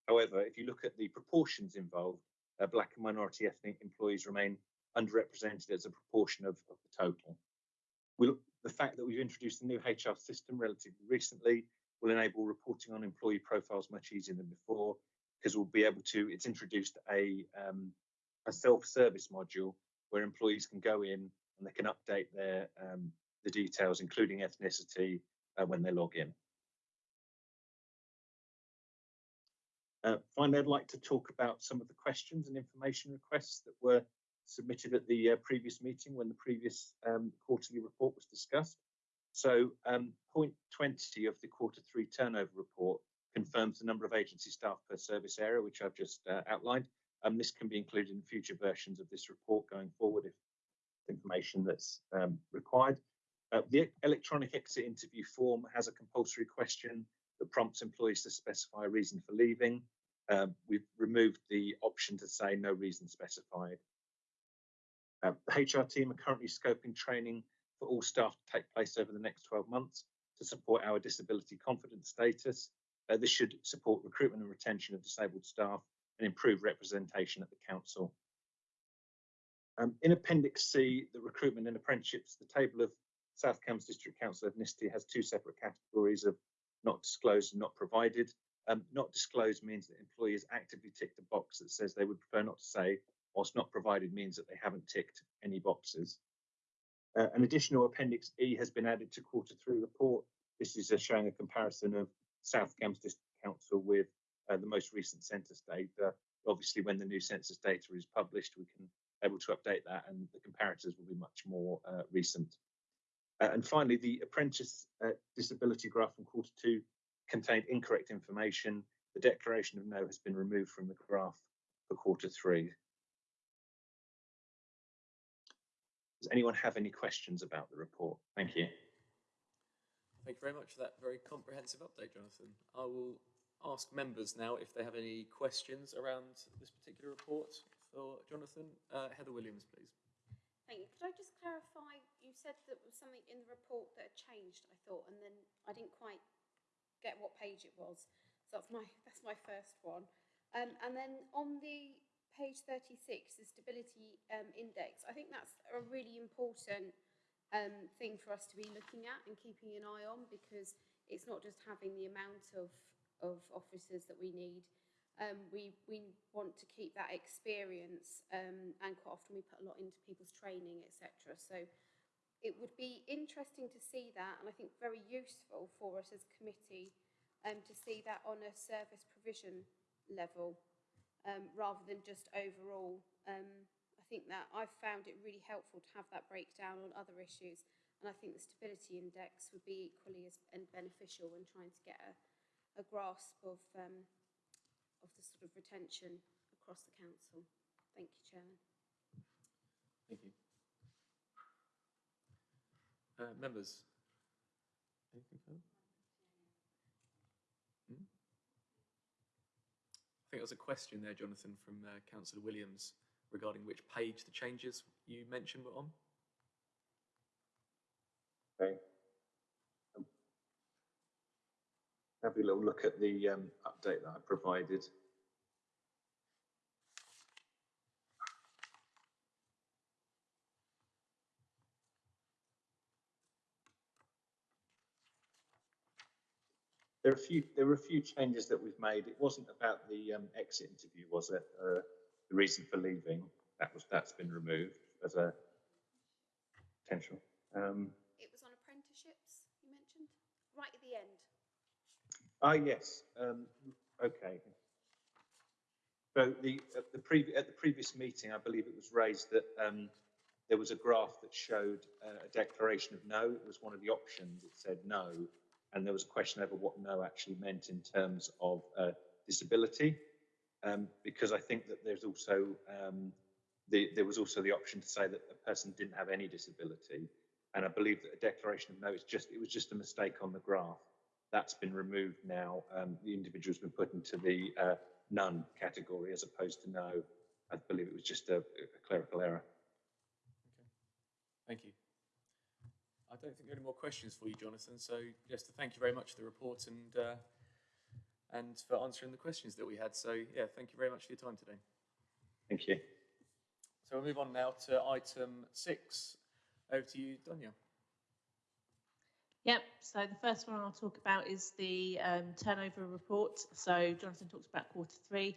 Speaker 7: However, if you look at the proportions involved, uh, black and minority ethnic employees remain underrepresented as a proportion of, of the total. We'll, the fact that we've introduced a new HR system relatively recently will enable reporting on employee profiles much easier than before because we'll be able to, it's introduced a, um, a self-service module where employees can go in and they can update their um, the details, including ethnicity, uh, when they log in. Uh, finally, I'd like to talk about some of the questions and information requests that were submitted at the uh, previous meeting when the previous um, quarterly report was discussed. So um, point 20 of the quarter three turnover report confirms the number of agency staff per service area, which I've just uh, outlined. Um, this can be included in future versions of this report going forward if information that's um, required. Uh, the electronic exit interview form has a compulsory question that prompts employees to specify a reason for leaving. Um, we've removed the option to say no reason specified. Uh, the HR team are currently scoping training for all staff to take place over the next 12 months to support our disability confidence status. Uh, this should support recruitment and retention of disabled staff and improve representation at the council. Um, in Appendix C, the recruitment and apprenticeships, the table of South Cambs District Council ethnicity has two separate categories of not disclosed and not provided. Um, not disclosed means that employees actively ticked a box that says they would prefer not to say, whilst not provided means that they haven't ticked any boxes. Uh, an additional Appendix E has been added to quarter three report. This is uh, showing a comparison of South Cambs District Council with uh, the most recent census data. Obviously, when the new census data is published, we can able to update that and the comparators will be much more uh, recent. Uh, and finally, the apprentice uh, disability graph from quarter two contained incorrect information. The declaration of no has been removed from the graph for quarter three. Does anyone have any questions about the report? Thank you.
Speaker 1: Thank you very much for that very comprehensive update, Jonathan. I will ask members now if they have any questions around this particular report for Jonathan. Uh, Heather Williams, please.
Speaker 5: Thank you. Could I just clarify, you said that was something in the report that had changed, I thought, and then I didn't quite get what page it was. So that's my, that's my first one. Um, and then on the page 36, the stability um, index, I think that's a really important um, thing for us to be looking at and keeping an eye on because it's not just having the amount of, of officers that we need, um, we, we want to keep that experience um, and quite often we put a lot into people's training, etc. So it would be interesting to see that and I think very useful for us as a committee um, to see that on a service provision level um, rather than just overall. Um, I think that I've found it really helpful to have that breakdown on other issues and I think the stability index would be equally as and beneficial when trying to get a, a grasp of um, of the sort of retention across the council. Thank you, Chairman.
Speaker 1: Thank you. Uh, members? Anything further? Hmm? I think there was a question there, Jonathan, from uh, Councillor Williams regarding which page the changes you mentioned were on.
Speaker 7: Okay. Um, have a little look at the um, update that I provided. There are a few. There were a few changes that we've made. It wasn't about the um, exit interview, was it? Uh, the reason for leaving that was that's been removed as a potential. Um,
Speaker 5: It was on apprenticeships, you mentioned, right at the end.
Speaker 7: Ah, yes, um, okay. So the, at the previous, at the previous meeting, I believe it was raised that, um, there was a graph that showed uh, a declaration of no. It was one of the options. It said no. And there was a question over what no actually meant in terms of, uh, disability. Um, because I think that there's also, um, the, there was also the option to say that a person didn't have any disability. And I believe that a declaration of no is just, it was just a mistake on the graph that's been removed now. Um, the individual's been put into the uh, none category as opposed to no. I believe it was just a, a clerical error.
Speaker 1: Okay, Thank you. I don't think there are any more questions for you, Jonathan. So just to thank you very much for the report and uh, and for answering the questions that we had. So yeah, thank you very much for your time today.
Speaker 7: Thank you.
Speaker 1: So we'll move on now to item six. Over to you, Donya.
Speaker 8: Yep, so the first one I'll talk about is the um, turnover report. So Jonathan talked about quarter three.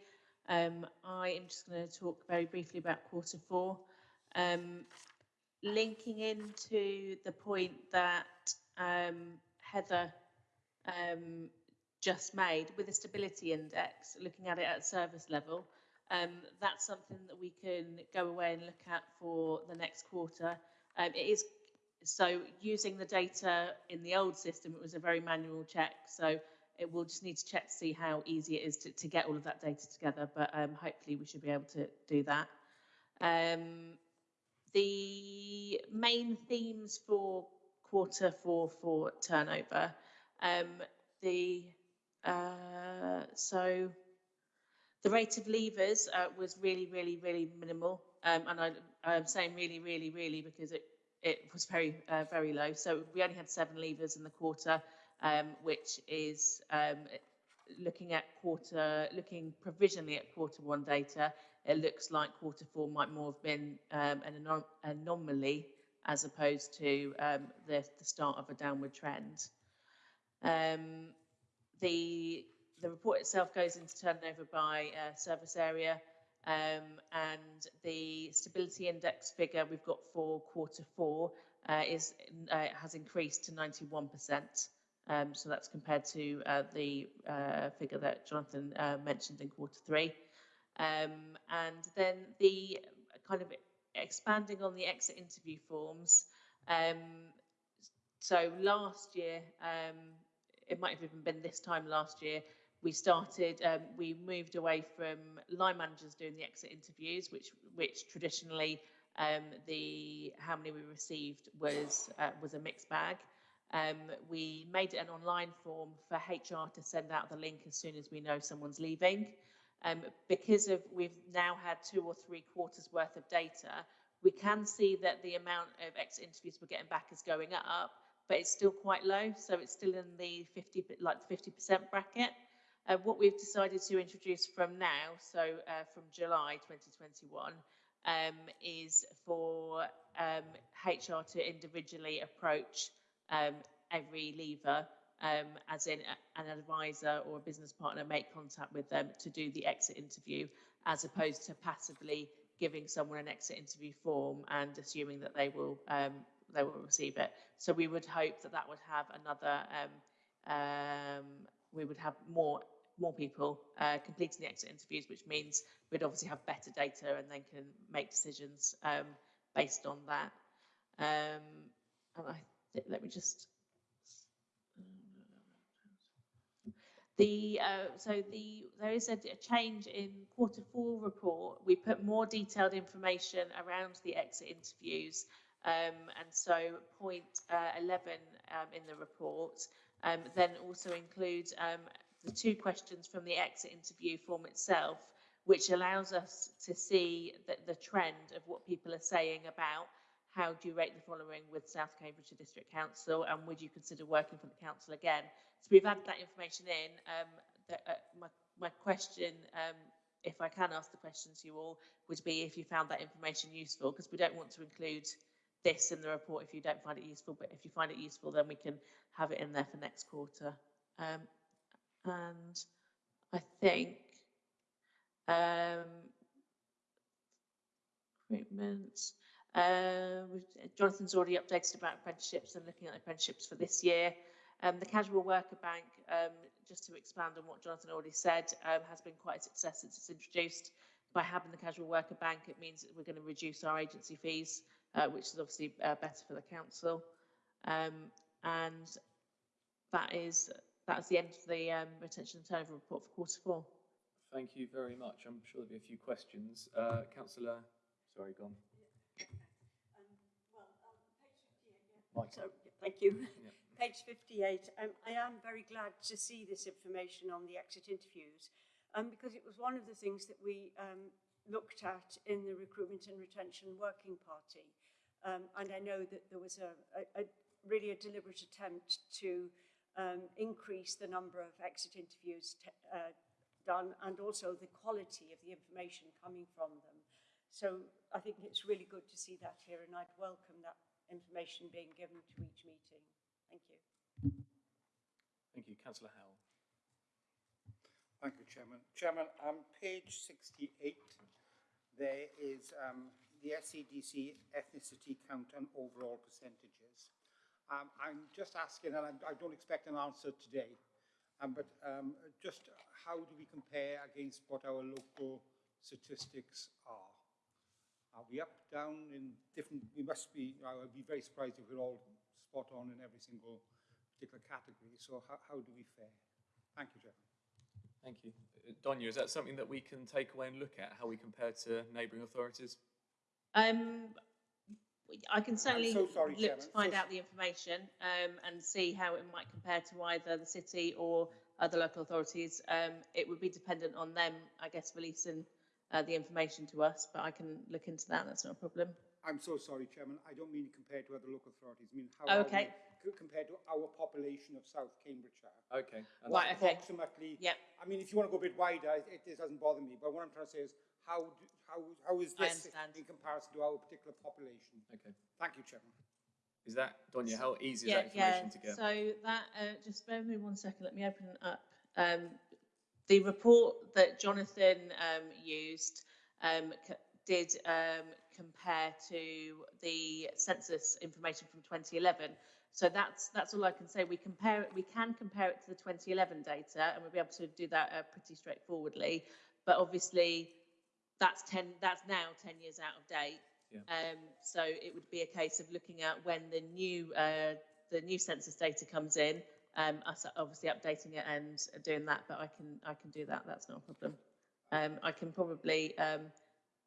Speaker 8: Um, I am just going to talk very briefly about quarter four. Um, linking into the point that um, Heather um, just made with the stability index, looking at it at service level, um, that's something that we can go away and look at for the next quarter. It is so using the data in the old system, it was a very manual check. So it will just need to check to see how easy it is to, to get all of that data together. But um, hopefully we should be able to do that. Um, the main themes for quarter four for turnover. Um, the uh, so the rate of leavers uh, was really, really, really minimal, um, and I, I'm saying really, really, really because it it was very, uh, very low. So we only had seven leavers in the quarter, um, which is um, looking at quarter, looking provisionally at quarter one data. It looks like quarter four might more have been um, an anom anomaly as opposed to um, the, the start of a downward trend. Um, the, the report itself goes into turnover by uh, service area um, and the stability index figure we've got for quarter four uh, is uh, has increased to 91%. Um, so that's compared to uh, the uh, figure that Jonathan uh, mentioned in quarter three. Um, and then the kind of expanding on the exit interview forms. Um, so last year, um, it might have even been this time last year, we started, um, we moved away from line managers doing the exit interviews, which which traditionally um, the how many we received was uh, was a mixed bag. Um, we made it an online form for HR to send out the link as soon as we know someone's leaving. Um, because of we've now had two or three quarters worth of data, we can see that the amount of exit interviews we're getting back is going up, but it's still quite low. So it's still in the 50, like the 50% bracket. Uh, what we've decided to introduce from now, so uh, from July 2021, um, is for um, HR to individually approach um, every leaver, um, as in a, an advisor or a business partner make contact with them to do the exit interview, as opposed to passively giving someone an exit interview form and assuming that they will um, they will receive it. So we would hope that that would have another um, um, we would have more more people uh, completing the exit interviews, which means we'd obviously have better data and then can make decisions um, based on that. Um, and I let me just the uh, so the there is a, a, change in quarter four report. We put more detailed information around the exit interviews, um, and so point uh, 11 um, in the report um, then also includes um, the two questions from the exit interview form itself, which allows us to see the trend of what people are saying about how do you rate the following with South Cambridgeshire District Council and would you consider working for the council again? So we've added that information in. Um, the, uh, my, my question, um, if I can ask the question to you all, would be if you found that information useful, because we don't want to include this in the report if you don't find it useful, but if you find it useful, then we can have it in there for next quarter. Um, and I think um, recruitment. Uh, Jonathan's already updated about apprenticeships and looking at apprenticeships for this year. Um, the Casual Worker Bank, um, just to expand on what Jonathan already said, um, has been quite a success since it's introduced. By having the Casual Worker Bank, it means that we're going to reduce our agency fees, uh, which is obviously uh, better for the council. Um, and that is that's the end of the um, retention and turnover report for quarter four.
Speaker 1: Thank you very much. I'm sure there'll be a few questions. Uh, Councillor, sorry, gone.
Speaker 2: Um, well, um, page 58, yeah.
Speaker 1: So,
Speaker 2: thank you.
Speaker 1: Yeah.
Speaker 2: Page 58. Um, I am very glad to see this information on the exit interviews um, because it was one of the things that we um, looked at in the recruitment and retention working party. Um, and I know that there was a, a, a really a deliberate attempt to um, increase the number of exit interviews uh, done and also the quality of the information coming from them. So I think it's really good to see that here and I'd welcome that information being given to each meeting. Thank you.
Speaker 1: Thank you. Councillor Howell.
Speaker 4: Thank you, Chairman. Chairman, on um, page 68, there is um, the SCDC ethnicity count and overall percentages. Um, I'm just asking, and I, I, don't expect an answer today, Um, but um, just how do we compare against what our local statistics are? Are we up, down in different, we must be, I would be very surprised if we're all spot on in every single particular category. So how, how do we fare? Thank you, Chairman.
Speaker 1: Thank you. Uh, Donya, is that something that we can take away and look at, how we compare to neighbouring authorities?
Speaker 8: Um, I can certainly
Speaker 4: so sorry,
Speaker 8: look
Speaker 4: Chairman.
Speaker 8: to find
Speaker 4: So-
Speaker 8: out the information um, and see how it might compare to either the city or other local authorities. Um, it would be dependent on them, I guess, releasing uh, the information to us, but I can look into that. That's not a problem.
Speaker 4: I'm so sorry, Chairman. I don't mean compared to other local authorities. I mean how
Speaker 8: okay.
Speaker 4: we compared to our population of South Cambridgeshire.
Speaker 1: Okay. and
Speaker 8: Right, okay.
Speaker 4: Approximately.
Speaker 8: Yeah.
Speaker 4: I mean, if you want to go a bit wider, it, it doesn't bother me. But what I'm trying to say is how do, how how is this in comparison to our particular population?
Speaker 1: Okay.
Speaker 4: Thank you, Chairman.
Speaker 1: Is that, Donya, how easy is
Speaker 8: yeah,
Speaker 1: that
Speaker 8: yeah.
Speaker 1: information to get?
Speaker 8: So that, uh, just bear with me one second. Let me open it up. Um, the report that Jonathan um, used um, did um, compare to the census information from 2011. So that's that's all I can say. We compare it. We can compare it to the 2011 data, and we'll be able to do that uh, pretty straightforwardly. But obviously, that's 10. That's now 10 years out of date.
Speaker 1: Yeah.
Speaker 8: Um, so it would be a case of looking at when the new uh, the new census data comes in, um, us obviously updating it and doing that. But I can I can do that. That's not a problem. Um, I can probably um,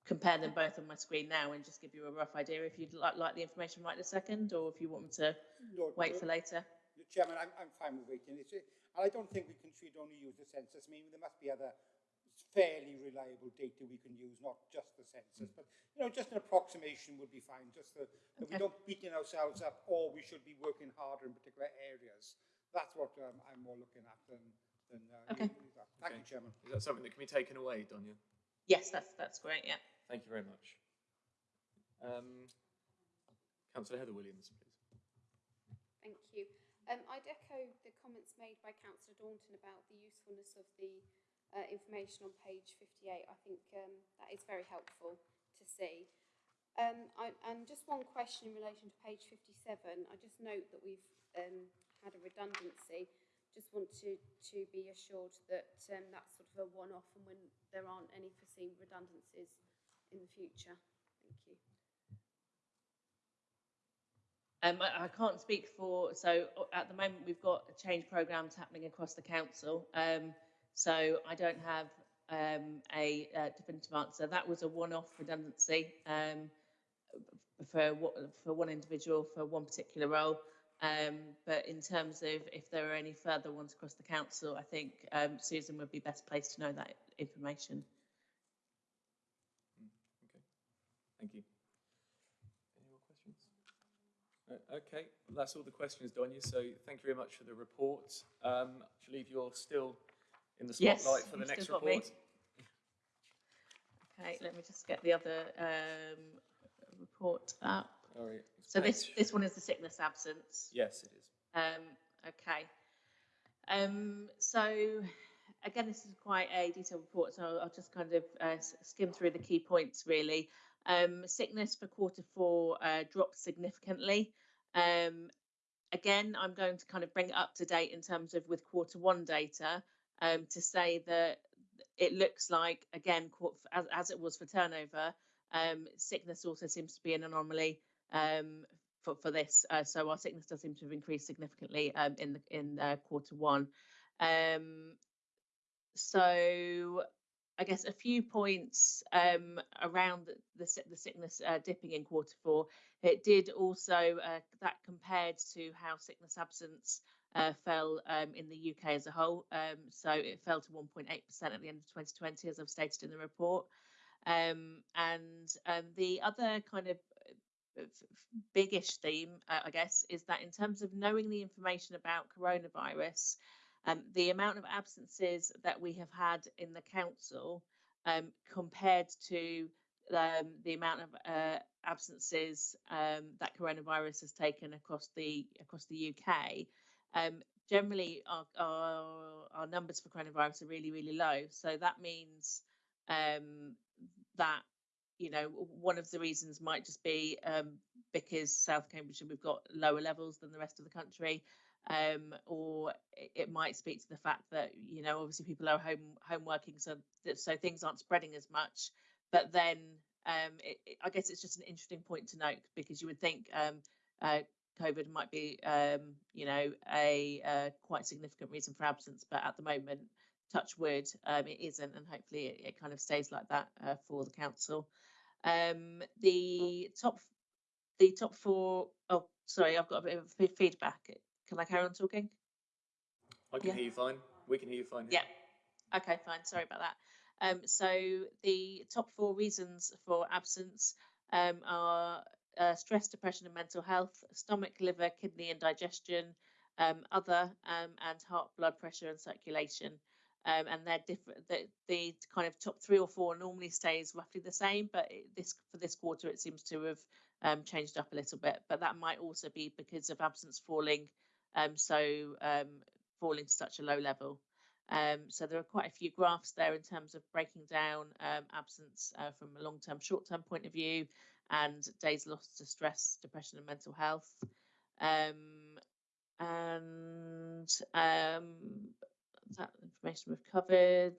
Speaker 8: compare them both on my screen now and just give you a rough idea if you'd like, like the information right this second, or if you want me to
Speaker 4: No,
Speaker 8: wait
Speaker 4: no,
Speaker 8: for later.
Speaker 4: Chairman, I'm, I'm fine with waiting. It's, and I don't think we can should only use the census. I mean, there must be other fairly reliable data we can use, not just the census. But, you know, just an approximation would be fine, just that, that we don't beating ourselves up or we should be working harder in particular areas. That's what um, I'm more looking at than, than uh,
Speaker 8: Okay.
Speaker 4: that. Thank
Speaker 1: Okay.
Speaker 4: you, Chairman.
Speaker 1: Is that something that can be taken away, Donya?
Speaker 8: Yes, that's that's great. Yeah.
Speaker 1: Thank you very much. Um, Councillor Heather Williams, please.
Speaker 5: Thank you. Um, I'd echo the comments made by Councillor Daunton about the usefulness of the uh, information on page 58. I think um, that is very helpful to see. Um, I, and just one question in relation to page 57. I just note that we've um, had a redundancy. Just want to, to be assured that um, that's sort of a one-off and when there aren't any foreseen redundancies in the future. Thank you.
Speaker 8: Um, I, I can't speak for, so uh, at the moment we've got change programs happening across the council. Um, so I don't have um, a uh, definitive answer. That was a one-off redundancy um, for for one individual for one particular role. Um, but in terms of if there are any further ones across the council, I think um, Susan would be best placed to know that information.
Speaker 1: Okay, thank you. Any more questions? No, Okay, well, that's all the questions, Donya, so thank you very much for the report. Um, I believe you're still in the
Speaker 8: Yes,
Speaker 1: spotlight for the next
Speaker 8: still got me.
Speaker 1: report.
Speaker 8: Okay, let me just get the other um, report up. So this,
Speaker 1: page-
Speaker 8: this one is the sickness absence.
Speaker 1: Yes, it is.
Speaker 8: Um, okay. Um, so again, this is quite a detailed report, so I'll, I'll just kind of uh, skim through the key points really. Um, sickness for quarter four uh, dropped significantly. Um, again, I'm going to kind of bring it up to date in terms of with quarter one data um, to say that it looks like again as, as it was for turnover, um, sickness also seems to be an anomaly um, for, for this. Uh, so our sickness does seem to have increased significantly um, in the in quarter one. Um, so I guess a few points um, around the, the, the sickness uh, dipping in quarter four. It did also uh, that compared to how sickness absence uh, fell um, in the UK as a whole. Um, so it fell to 1.8% at the end of 2020, as I've stated in the report. Um, and um, the other kind of uh, biggish theme, uh, I guess, is that in terms of knowing the information about coronavirus, um, the amount of absences that we have had in the council um, compared to um, the amount of uh, absences um, that coronavirus has taken across the across the UK, um, generally our, our our numbers for coronavirus are really really low. So that means um, that you know one of the reasons might just be um, because South Cambridgeshire we've got lower levels than the rest of the country. um, or it, might speak to the fact that you know obviously people are home home working, so so things aren't spreading as much. But then um, it, it- I guess it's just an interesting point to note because you would think um, uh, COVID might be um, you know a uh, quite significant reason for absence, but at the moment, touch wood, um, it isn't, and hopefully it, it kind of stays like that uh, for the council. Um, the top the top four oh sorry, I've got a bit of feedback. Can I carry on talking?
Speaker 1: I can
Speaker 8: Yeah.
Speaker 1: hear you fine. We can hear you fine.
Speaker 8: Yeah. Okay, fine. Sorry about that. Um, so the top four reasons for absence um, are uh, stress, depression, and mental health, stomach, liver, kidney, and digestion, um, other, um, and heart, blood pressure, and circulation. Um, and they're different. The, the kind of top three or four normally stays roughly the same, but it, this for this quarter it seems to have um, changed up a little bit. But that might also be because of absence falling um, so um, falling to such a low level. Um, so there are quite a few graphs there in terms of breaking down um, absence uh, from a long-term, short-term point of view, and days lost to stress, depression, and mental health. Um, and um, that information we've covered.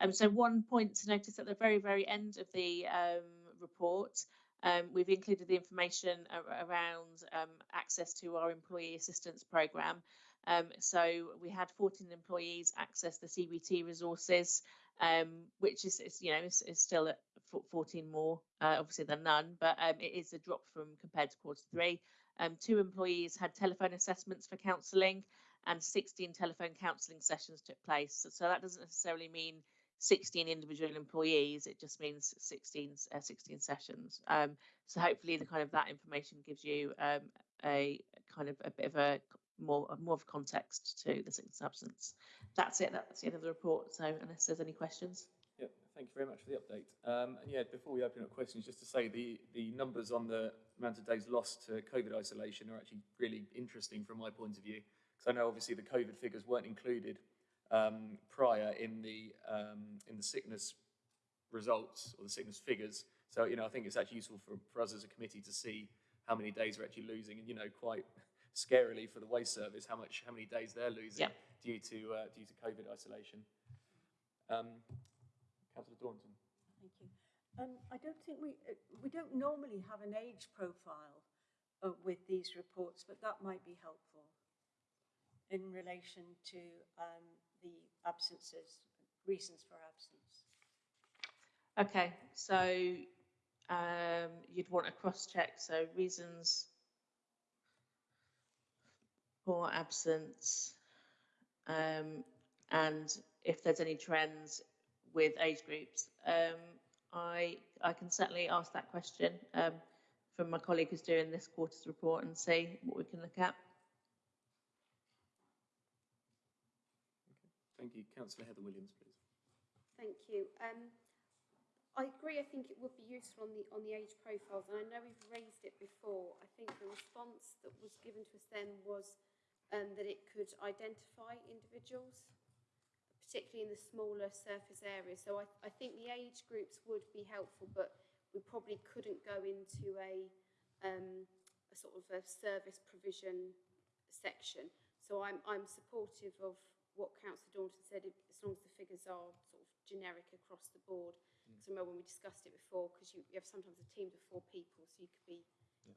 Speaker 8: Um, so one point to notice at the very, very end of the um, report, um, we've included the information ar- around um, access to our employee assistance program. So we had 14 employees access the CBT resources, which is, is you know is, is still 14 more uh, obviously than none, but um, it is a drop from compared to quarter three. Um, two employees had telephone assessments for counselling, and 16 telephone counselling sessions took place. So, so that doesn't necessarily mean 16 individual employees. It just means 16 uh, 16 sessions. Um, so hopefully the kind of that information gives you um, a kind of a bit of a more more of context to the absence. That's it. That's the end of the report. So unless there's any questions.
Speaker 1: Thank you very much for the update. Um, and yeah, before we open up questions, just to say the, the numbers on the amount of days lost to COVID isolation are actually really interesting from my point of view. Because I know obviously the COVID figures weren't included um, prior in the, um, in the sickness results or the sickness figures. So, you know, I think it's actually useful for, for us as a committee to see how many days we're actually losing and, you know, quite scarily for the waste service, how much, how many days they're losing
Speaker 8: Yeah.
Speaker 1: due to, uh, due to COVID isolation. Um, Councillor Daunton.
Speaker 2: Thank you. Um, I don't think we, uh, we don't normally have an age profile uh, with these reports, but that might be helpful in relation to um, the absences, reasons for absence.
Speaker 8: Okay, so um, you'd want a cross check. So reasons for absence, um, and if there's any trends with age groups. Um, I I can certainly ask that question um, from my colleague who's doing this quarter's report and see what we can look at.
Speaker 1: Thank you. Councillor Heather Williams, please.
Speaker 5: Thank you. Um, I agree. I think it would be useful on the on the age profiles, and I know we've raised it before. I think the response that was given to us then was um, that it could identify individuals, particularly in the smaller surface areas. So I, I think the age groups would be helpful, but we probably couldn't go into a um, a sort of a service provision section. So I'm I'm supportive of what Councillor Daunton said, as long as the figures are sort of generic across the board. Because I remember when we discussed it before, because you, you have sometimes a team of four people, so you could be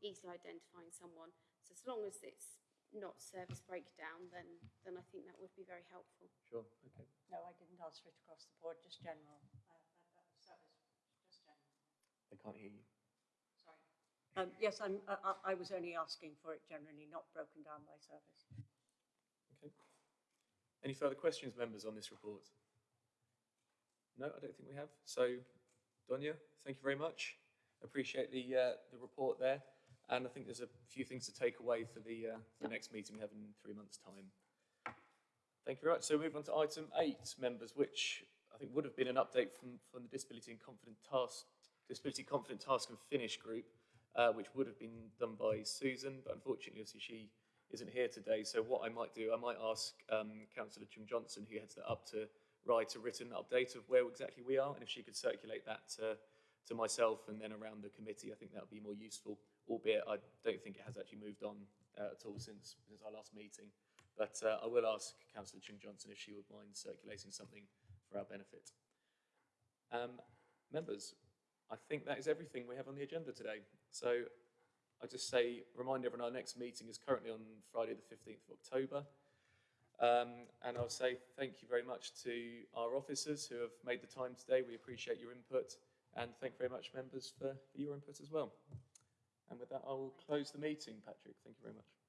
Speaker 5: easily identifying someone. So as long as it's not service breakdown, then then I think that would be very helpful.
Speaker 1: Sure. Okay.
Speaker 2: No, I didn't answer it across the board, just general. uh, uh, uh, service, just general.
Speaker 1: I can't hear you.
Speaker 2: Sorry. Um, yes, I'm, I, I I was only asking for it generally, not broken down by service.
Speaker 1: Okay. Any further questions, members, on this report? No, I don't think we have. So, Donia, thank you very much. Appreciate the uh, the report there, and I think there's a few things to take away for the uh, the next meeting we have in three months' time. Thank you very much. So, move on to item eight, members, which I think would have been an update from from the Disability and Confident Task Disability Confident Task and Finish group, uh, which would have been done by Susan, but unfortunately, obviously, she isn't here today. So what I might do, I might ask um, Councillor Jim Johnson, who heads that up, to write a written update of where exactly we are, and if she could circulate that to, to myself and then around the committee, I think that would be more useful. Albeit, I don't think it has actually moved on uh, at all since since our last meeting. But uh, I will ask Councillor Chung Johnson if she would mind circulating something for our benefit. Um, members, I think that is everything we have on the agenda today. So I'll just say, remind everyone, our next meeting is currently on Friday, the 15th of October. Um, and I'll say thank you very much to our officers who have made the time today. We appreciate your input. And thank very much, members, for your input as well. And with that, I will close the meeting, Patrick. Thank you very much.